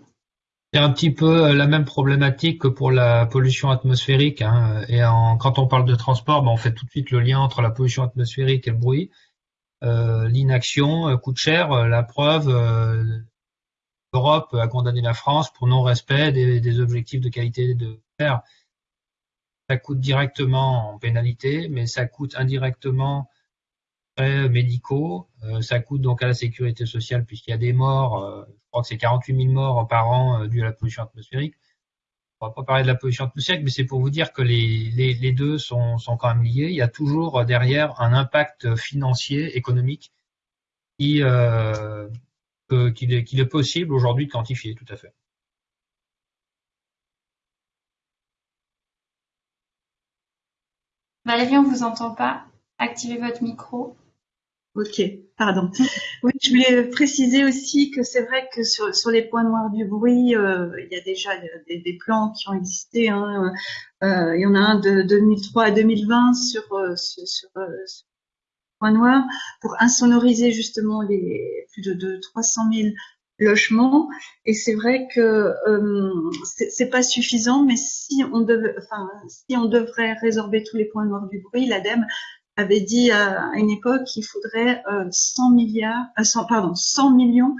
C'est un petit peu euh, la même problématique que pour la pollution atmosphérique. Hein. Et quand on parle de transport, ben, on fait tout de suite le lien entre la pollution atmosphérique et le bruit. Euh, l'inaction euh, coûte cher. La preuve, l'Europe a condamné la France pour non-respect des, objectifs de qualité de l'air. Ça coûte directement en pénalité, mais ça coûte indirectement médicaux. ça coûte donc à la sécurité sociale puisqu'il y a des morts crois que c'est 48 000 morts par an euh, dus à la pollution atmosphérique. On va pas parler de la pollution atmosphérique, mais c'est pour vous dire que les, deux sont, quand même liés. Il y a toujours euh, derrière un impact financier, économique, qui, euh, qu'il est, possible aujourd'hui de quantifier, tout à fait. Valérie, on ne vous entend pas. Activez votre micro. Ok, pardon. Oui, je voulais préciser aussi que c'est vrai que sur, sur, les points noirs du bruit, euh, il y a déjà des, des, plans qui ont existé. Hein. Euh, il y en a un de 2003 à 2020 sur, euh, sur, sur, sur points noirs pour insonoriser justement les plus de, de 300 000 logements. Et c'est vrai que euh, c'est pas suffisant, mais si on devait, enfin, si on devrait résorber tous les points noirs du bruit, l'ADEME avait dit à une époque qu'il faudrait 100 euh, milliards, 100, euh, pardon, 100 millions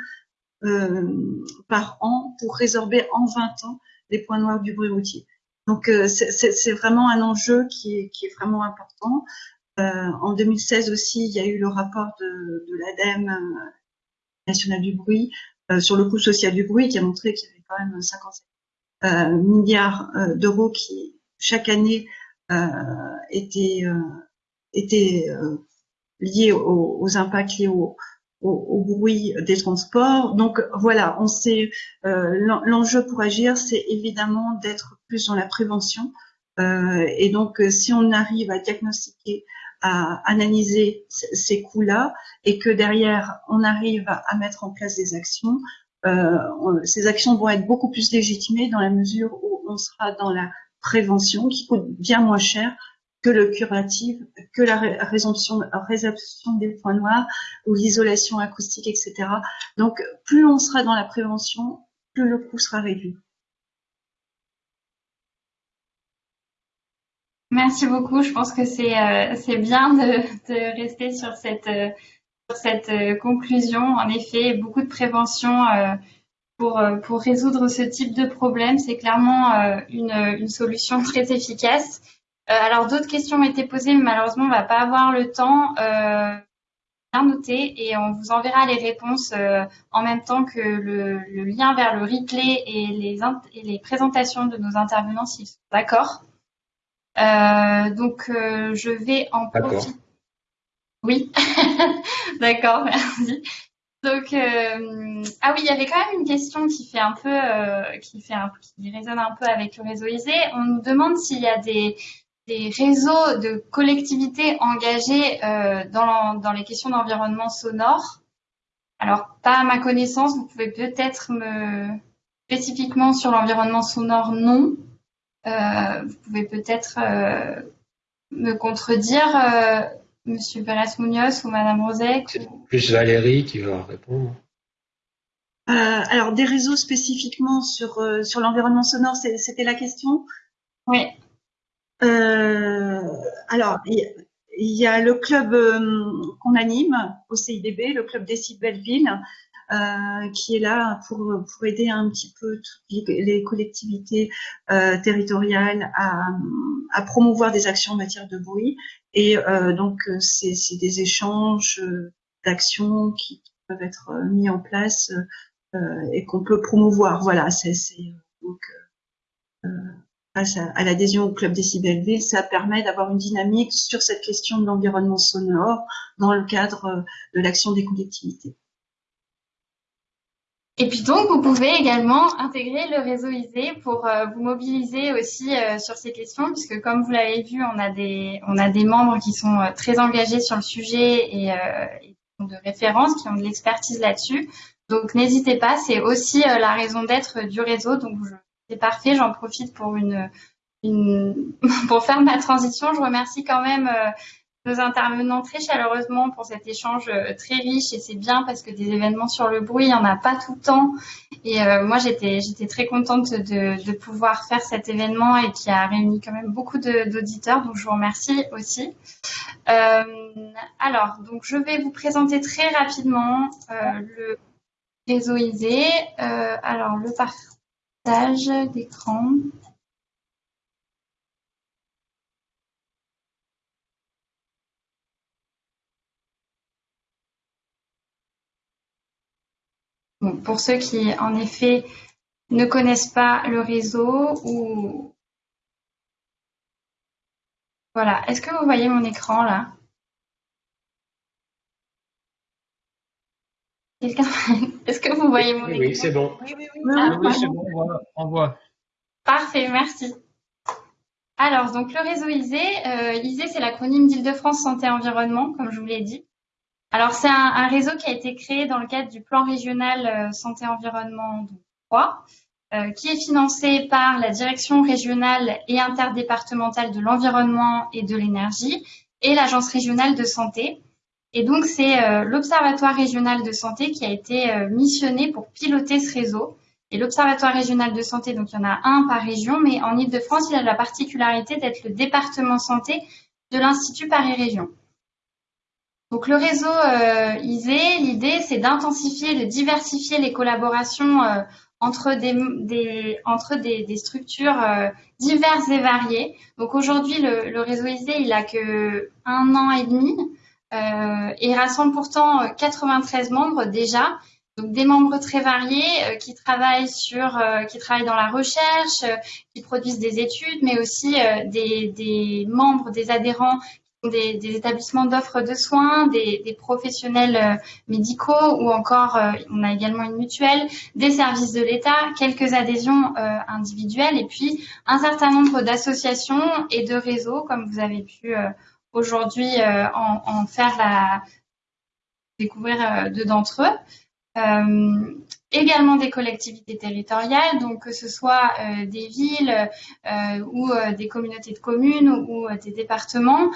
euh, par an pour résorber en 20 ans les points noirs du bruit routier. Donc c'est vraiment un enjeu qui est, vraiment important. en 2016 aussi, il y a eu le rapport de, de l'ADEME national du bruit sur le coût social du bruit qui a montré qu'il y avait quand même 57 milliards d'euros qui chaque année étaient étaient euh, liés aux, impacts liés au, au, bruit des transports. Donc voilà, on sait euh, l'enjeu pour agir, c'est évidemment d'être plus dans la prévention. Euh, et donc, si on arrive à diagnostiquer, à analyser ces coûts-là, et que derrière on arrive à, mettre en place des actions, ces actions vont être beaucoup plus légitimées dans la mesure où on sera dans la prévention qui coûte bien moins cher que le curatif, que la résorption, des points noirs ou l'isolation acoustique, etc. Donc, plus on sera dans la prévention, plus le coût sera réduit. Merci beaucoup. Je pense que c'est euh, bien de, rester sur cette, euh, euh, conclusion. En effet, beaucoup de prévention pour, résoudre ce type de problème, c'est clairement une solution très efficace. Euh, alors d'autres questions ont été posées, mais malheureusement on va pas avoir le temps. Euh, bien noté et on vous enverra les réponses euh, en même temps que le, lien vers le replay et les, et les présentations de nos intervenants s'ils sont d'accord. donc je vais en profiter. Oui, d'accord, merci. Donc, ah oui, il y avait quand même une question qui fait un peu, qui fait un, qui résonne un peu avec le réseau ISE. On nous demande s'il y a des, des réseaux de collectivités engagées euh, dans, dans, les questions d'environnement sonore. Alors, pas à ma connaissance, vous pouvez peut-être me spécifiquement sur l'environnement sonore, non. Euh, vous pouvez peut-être euh, me contredire, euh, Monsieur Pérez Munoz ou Madame Rosec. C'est plus Valérie qui va répondre. Euh, alors, des réseaux spécifiquement sur, sur l'environnement sonore, c'était la question? Oui. Euh, alors, il y, a le club euh, qu'on anime au CIDB, le club des Belleville, euh, qui est là pour, pour aider un petit peu les collectivités territoriales à, promouvoir des actions en matière de bruit. Et donc, c'est des échanges d'actions qui, peuvent être mis en place et qu'on peut promouvoir. Voilà, c'est donc à, l'adhésion au club Décibelville, ça permet d'avoir une dynamique sur cette question de l'environnement sonore dans le cadre euh, de l'action des collectivités. Et puis donc, vous pouvez également intégrer le réseau ISE pour euh, vous mobiliser aussi euh, sur ces questions, puisque comme vous l'avez vu, on a des on a des membres qui sont très engagés sur le sujet et, et de référence, qui ont de l'expertise là-dessus. Donc n'hésitez pas, c'est aussi la raison d'être du réseau. Donc je c'est parfait, j'en profite pour une, pour faire ma transition. Je remercie quand même euh, nos intervenants très chaleureusement pour cet échange euh, très riche et c'est bien parce que des événements sur le bruit, il n'y en a pas tout le temps. Et euh, moi, j'étais j'étais très contente de, pouvoir faire cet événement et qui a réuni quand même beaucoup d'auditeurs. Donc, je vous remercie aussi. alors, donc, je vais vous présenter très rapidement le réseau ISE. alors, le parcours d'écran pour ceux qui, en effet, ne connaissent pas le réseau ou... Voilà. Est-ce que vous voyez mon écran là? Est-ce que vous voyez mon écran Oui, c'est bon. Oui, oui, oui. Ah, c'est bon, on voit. Parfait, merci. Alors, donc le réseau ISE, euh, ISE, c'est l'acronyme d'Île-de-France Santé Environnement, comme je vous l'ai dit. Alors, c'est un, réseau qui a été créé dans le cadre du plan régional euh, Santé Environnement 3, euh, qui est financé par la Direction régionale et interdépartementale de l'environnement et de l'énergie et l'Agence régionale de santé. Et donc, c'est euh, l'Observatoire régional de santé qui a été euh, missionné pour piloter ce réseau. Et l'Observatoire régional de santé, donc il y en a un par région, mais en Ile-de-France, il a la particularité d'être le département santé de l'Institut Paris-Région. Donc le réseau euh, ISE, l'idée, c'est d'intensifier, de diversifier les collaborations entre, des, entre des, structures diverses et variées. Donc aujourd'hui, le, le, réseau ISE, il a que un an et demi. Euh, et rassemble pourtant 93 euh, membres déjà. Donc des membres très variés euh, qui travaillent sur, qui travaillent dans la recherche, qui produisent des études, mais aussi des, membres, des adhérents des, établissements d'offres de soins, des, professionnels médicaux ou encore, on a également une mutuelle, des services de l'État, quelques adhésions individuelles et puis un certain nombre d'associations et de réseaux, comme vous avez pu aujourd'hui euh, en, faire la découvrir euh, deux d'entre eux. euh, également des collectivités territoriales, donc que ce soit des villes ou des communautés de communes ou, des départements,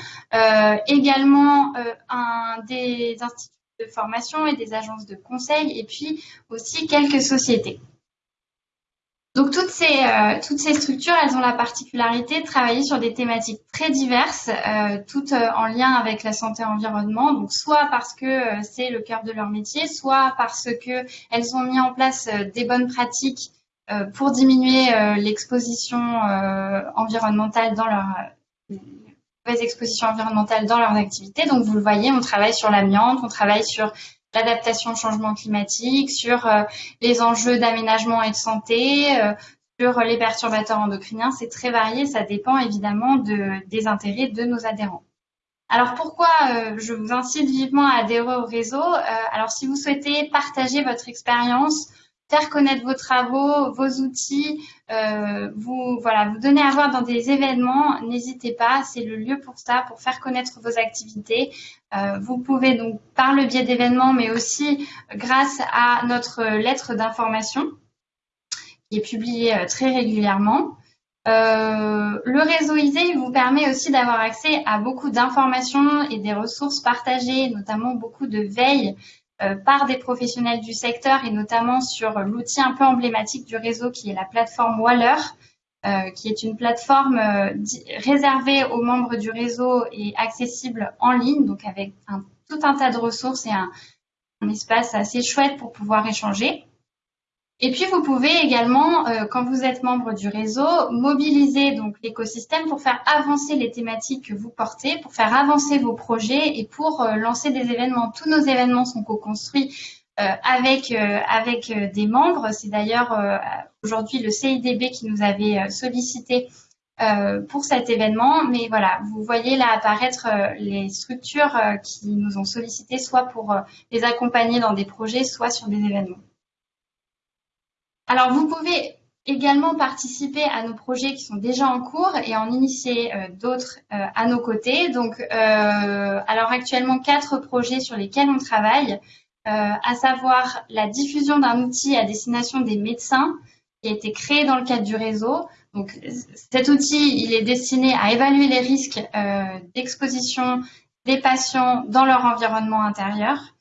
également un, des instituts de formation et des agences de conseil, et puis aussi quelques sociétés. Donc toutes ces, euh, toutes ces structures, elles ont la particularité de travailler sur des thématiques très diverses, euh, toutes euh, en lien avec la santé environnement. Donc soit parce que c'est le cœur de leur métier, soit parce que elles ont mis en place des bonnes pratiques pour diminuer l'exposition environnementale dans leur exposition environnementale dans leurs activités. Donc vous le voyez, on travaille sur l'amiante, on travaille sur l'adaptation au changement climatique, sur euh, les enjeux d'aménagement et de santé, euh, sur les perturbateurs endocriniens. C'est très varié, ça dépend évidemment de, des intérêts de nos adhérents. Alors pourquoi euh, je vous incite vivement à adhérer au réseau? Alors si vous souhaitez partager votre expérience, faire connaître vos travaux, vos outils, euh, vous voilà, vous donner à voir dans des événements, n'hésitez pas, c'est le lieu pour ça, pour faire connaître vos activités. Euh, vous pouvez donc par le biais d'événements, mais aussi grâce à notre lettre d'information qui est publiée euh, très régulièrement. le réseau ISE vous permet aussi d'avoir accès à beaucoup d'informations et des ressources partagées, notamment beaucoup de veille euh, par des professionnels du secteur et notamment sur l'outil un peu emblématique du réseau qui est la plateforme Waller, euh, qui est une plateforme euh, réservée aux membres du réseau et accessible en ligne, donc avec tout un tas de ressources et un espace assez chouette pour pouvoir échanger. Et puis, vous pouvez également, euh, quand vous êtes membre du réseau, mobiliser donc l'écosystème pour faire avancer les thématiques que vous portez, pour faire avancer vos projets et pour euh, lancer des événements. Tous nos événements sont co-construits euh, avec, avec des membres. C'est d'ailleurs aujourd'hui le CIDB qui nous avait sollicité pour cet événement. Mais voilà, vous voyez là apparaître les structures qui nous ont sollicité, soit pour les accompagner dans des projets, soit sur des événements. Alors, vous pouvez également participer à nos projets qui sont déjà en cours et en initier euh, d'autres euh, à nos côtés. Donc, euh, alors actuellement, quatre projets sur lesquels on travaille, à savoir la diffusion d'un outil à destination des médecins qui a été créé dans le cadre du réseau. Donc, cet outil, il est destiné à évaluer les risques d'exposition des patients dans leur environnement intérieur.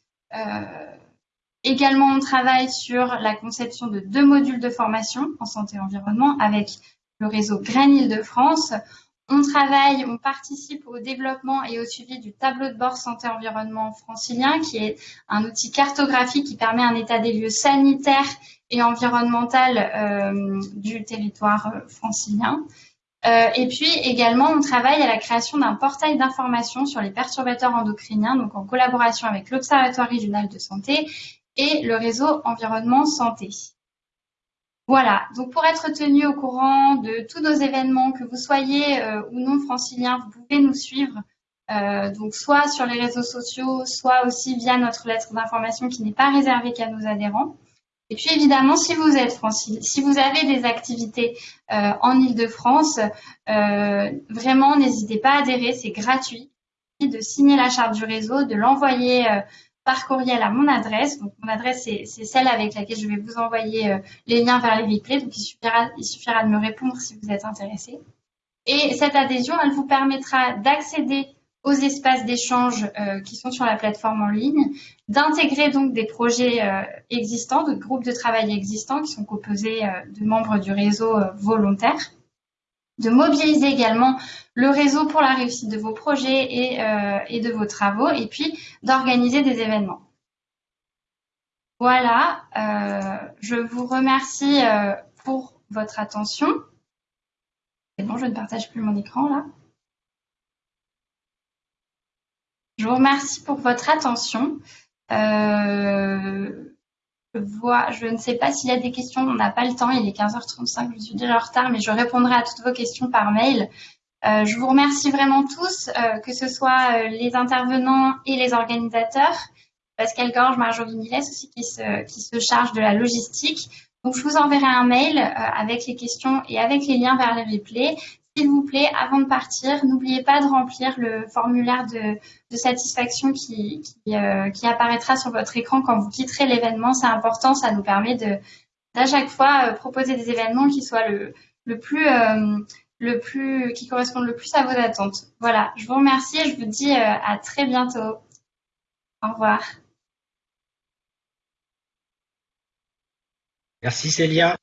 Également, on travaille sur la conception de deux modules de formation en santé et environnement avec le réseau Grain Île-de-France. On travaille, on participe au développement et au suivi du tableau de bord santé-environnement francilien, qui est un outil cartographique qui permet un état des lieux sanitaires et environnemental euh, du territoire euh, francilien. Euh, et puis également, on travaille à la création d'un portail d'information sur les perturbateurs endocriniens, donc en collaboration avec l'Observatoire régional de santé et le réseau environnement santé. Voilà, donc pour être tenu au courant de tous nos événements, que vous soyez euh, ou non francilien, vous pouvez nous suivre euh, donc soit sur les réseaux sociaux, soit aussi via notre lettre d'information qui n'est pas réservée qu'à nos adhérents. Et puis évidemment, si vous êtes francilien, si vous avez des activités euh, en Ile-de-France, vraiment n'hésitez pas à adhérer, c'est gratuit. De signer la charte du réseau, de l'envoyer par courriel à mon adresse. Donc, mon adresse, c'est celle avec laquelle je vais vous envoyer euh, les liens vers les replays. Donc, il suffira, de me répondre si vous êtes intéressé. Et cette adhésion, elle vous permettra d'accéder aux espaces d'échange euh, qui sont sur la plateforme en ligne, d'intégrer donc des projets euh, existants, de groupes de travail existants qui sont composés de membres du réseau volontaire, de mobiliser également le réseau pour la réussite de vos projets et, euh, de vos travaux, et puis d'organiser des événements. Voilà, euh, je vous remercie euh, pour votre attention. Bon, je ne partage plus mon écran là. Je vous remercie pour votre attention. Je ne sais pas s'il y a des questions, on n'a pas le temps, il est 15h35, je suis déjà en retard, mais je répondrai à toutes vos questions par mail. Euh, je vous remercie vraiment tous, euh, que ce soit euh, les intervenants et les organisateurs, Pascal Gorge, Marjorie Milès aussi qui se, qui se charge de la logistique. Donc je vous enverrai un mail avec les questions et avec les liens vers les replays. S'il vous plaît, avant de partir, n'oubliez pas de remplir le formulaire de, satisfaction qui, euh, qui, apparaîtra sur votre écran quand vous quitterez l'événement. C'est important, ça nous permet de à chaque fois euh, proposer des événements qui soient le, le plus euh, le plus qui correspondent le plus à vos attentes. Voilà, je vous remercie et je vous dis à très bientôt. Au revoir. Merci Célia.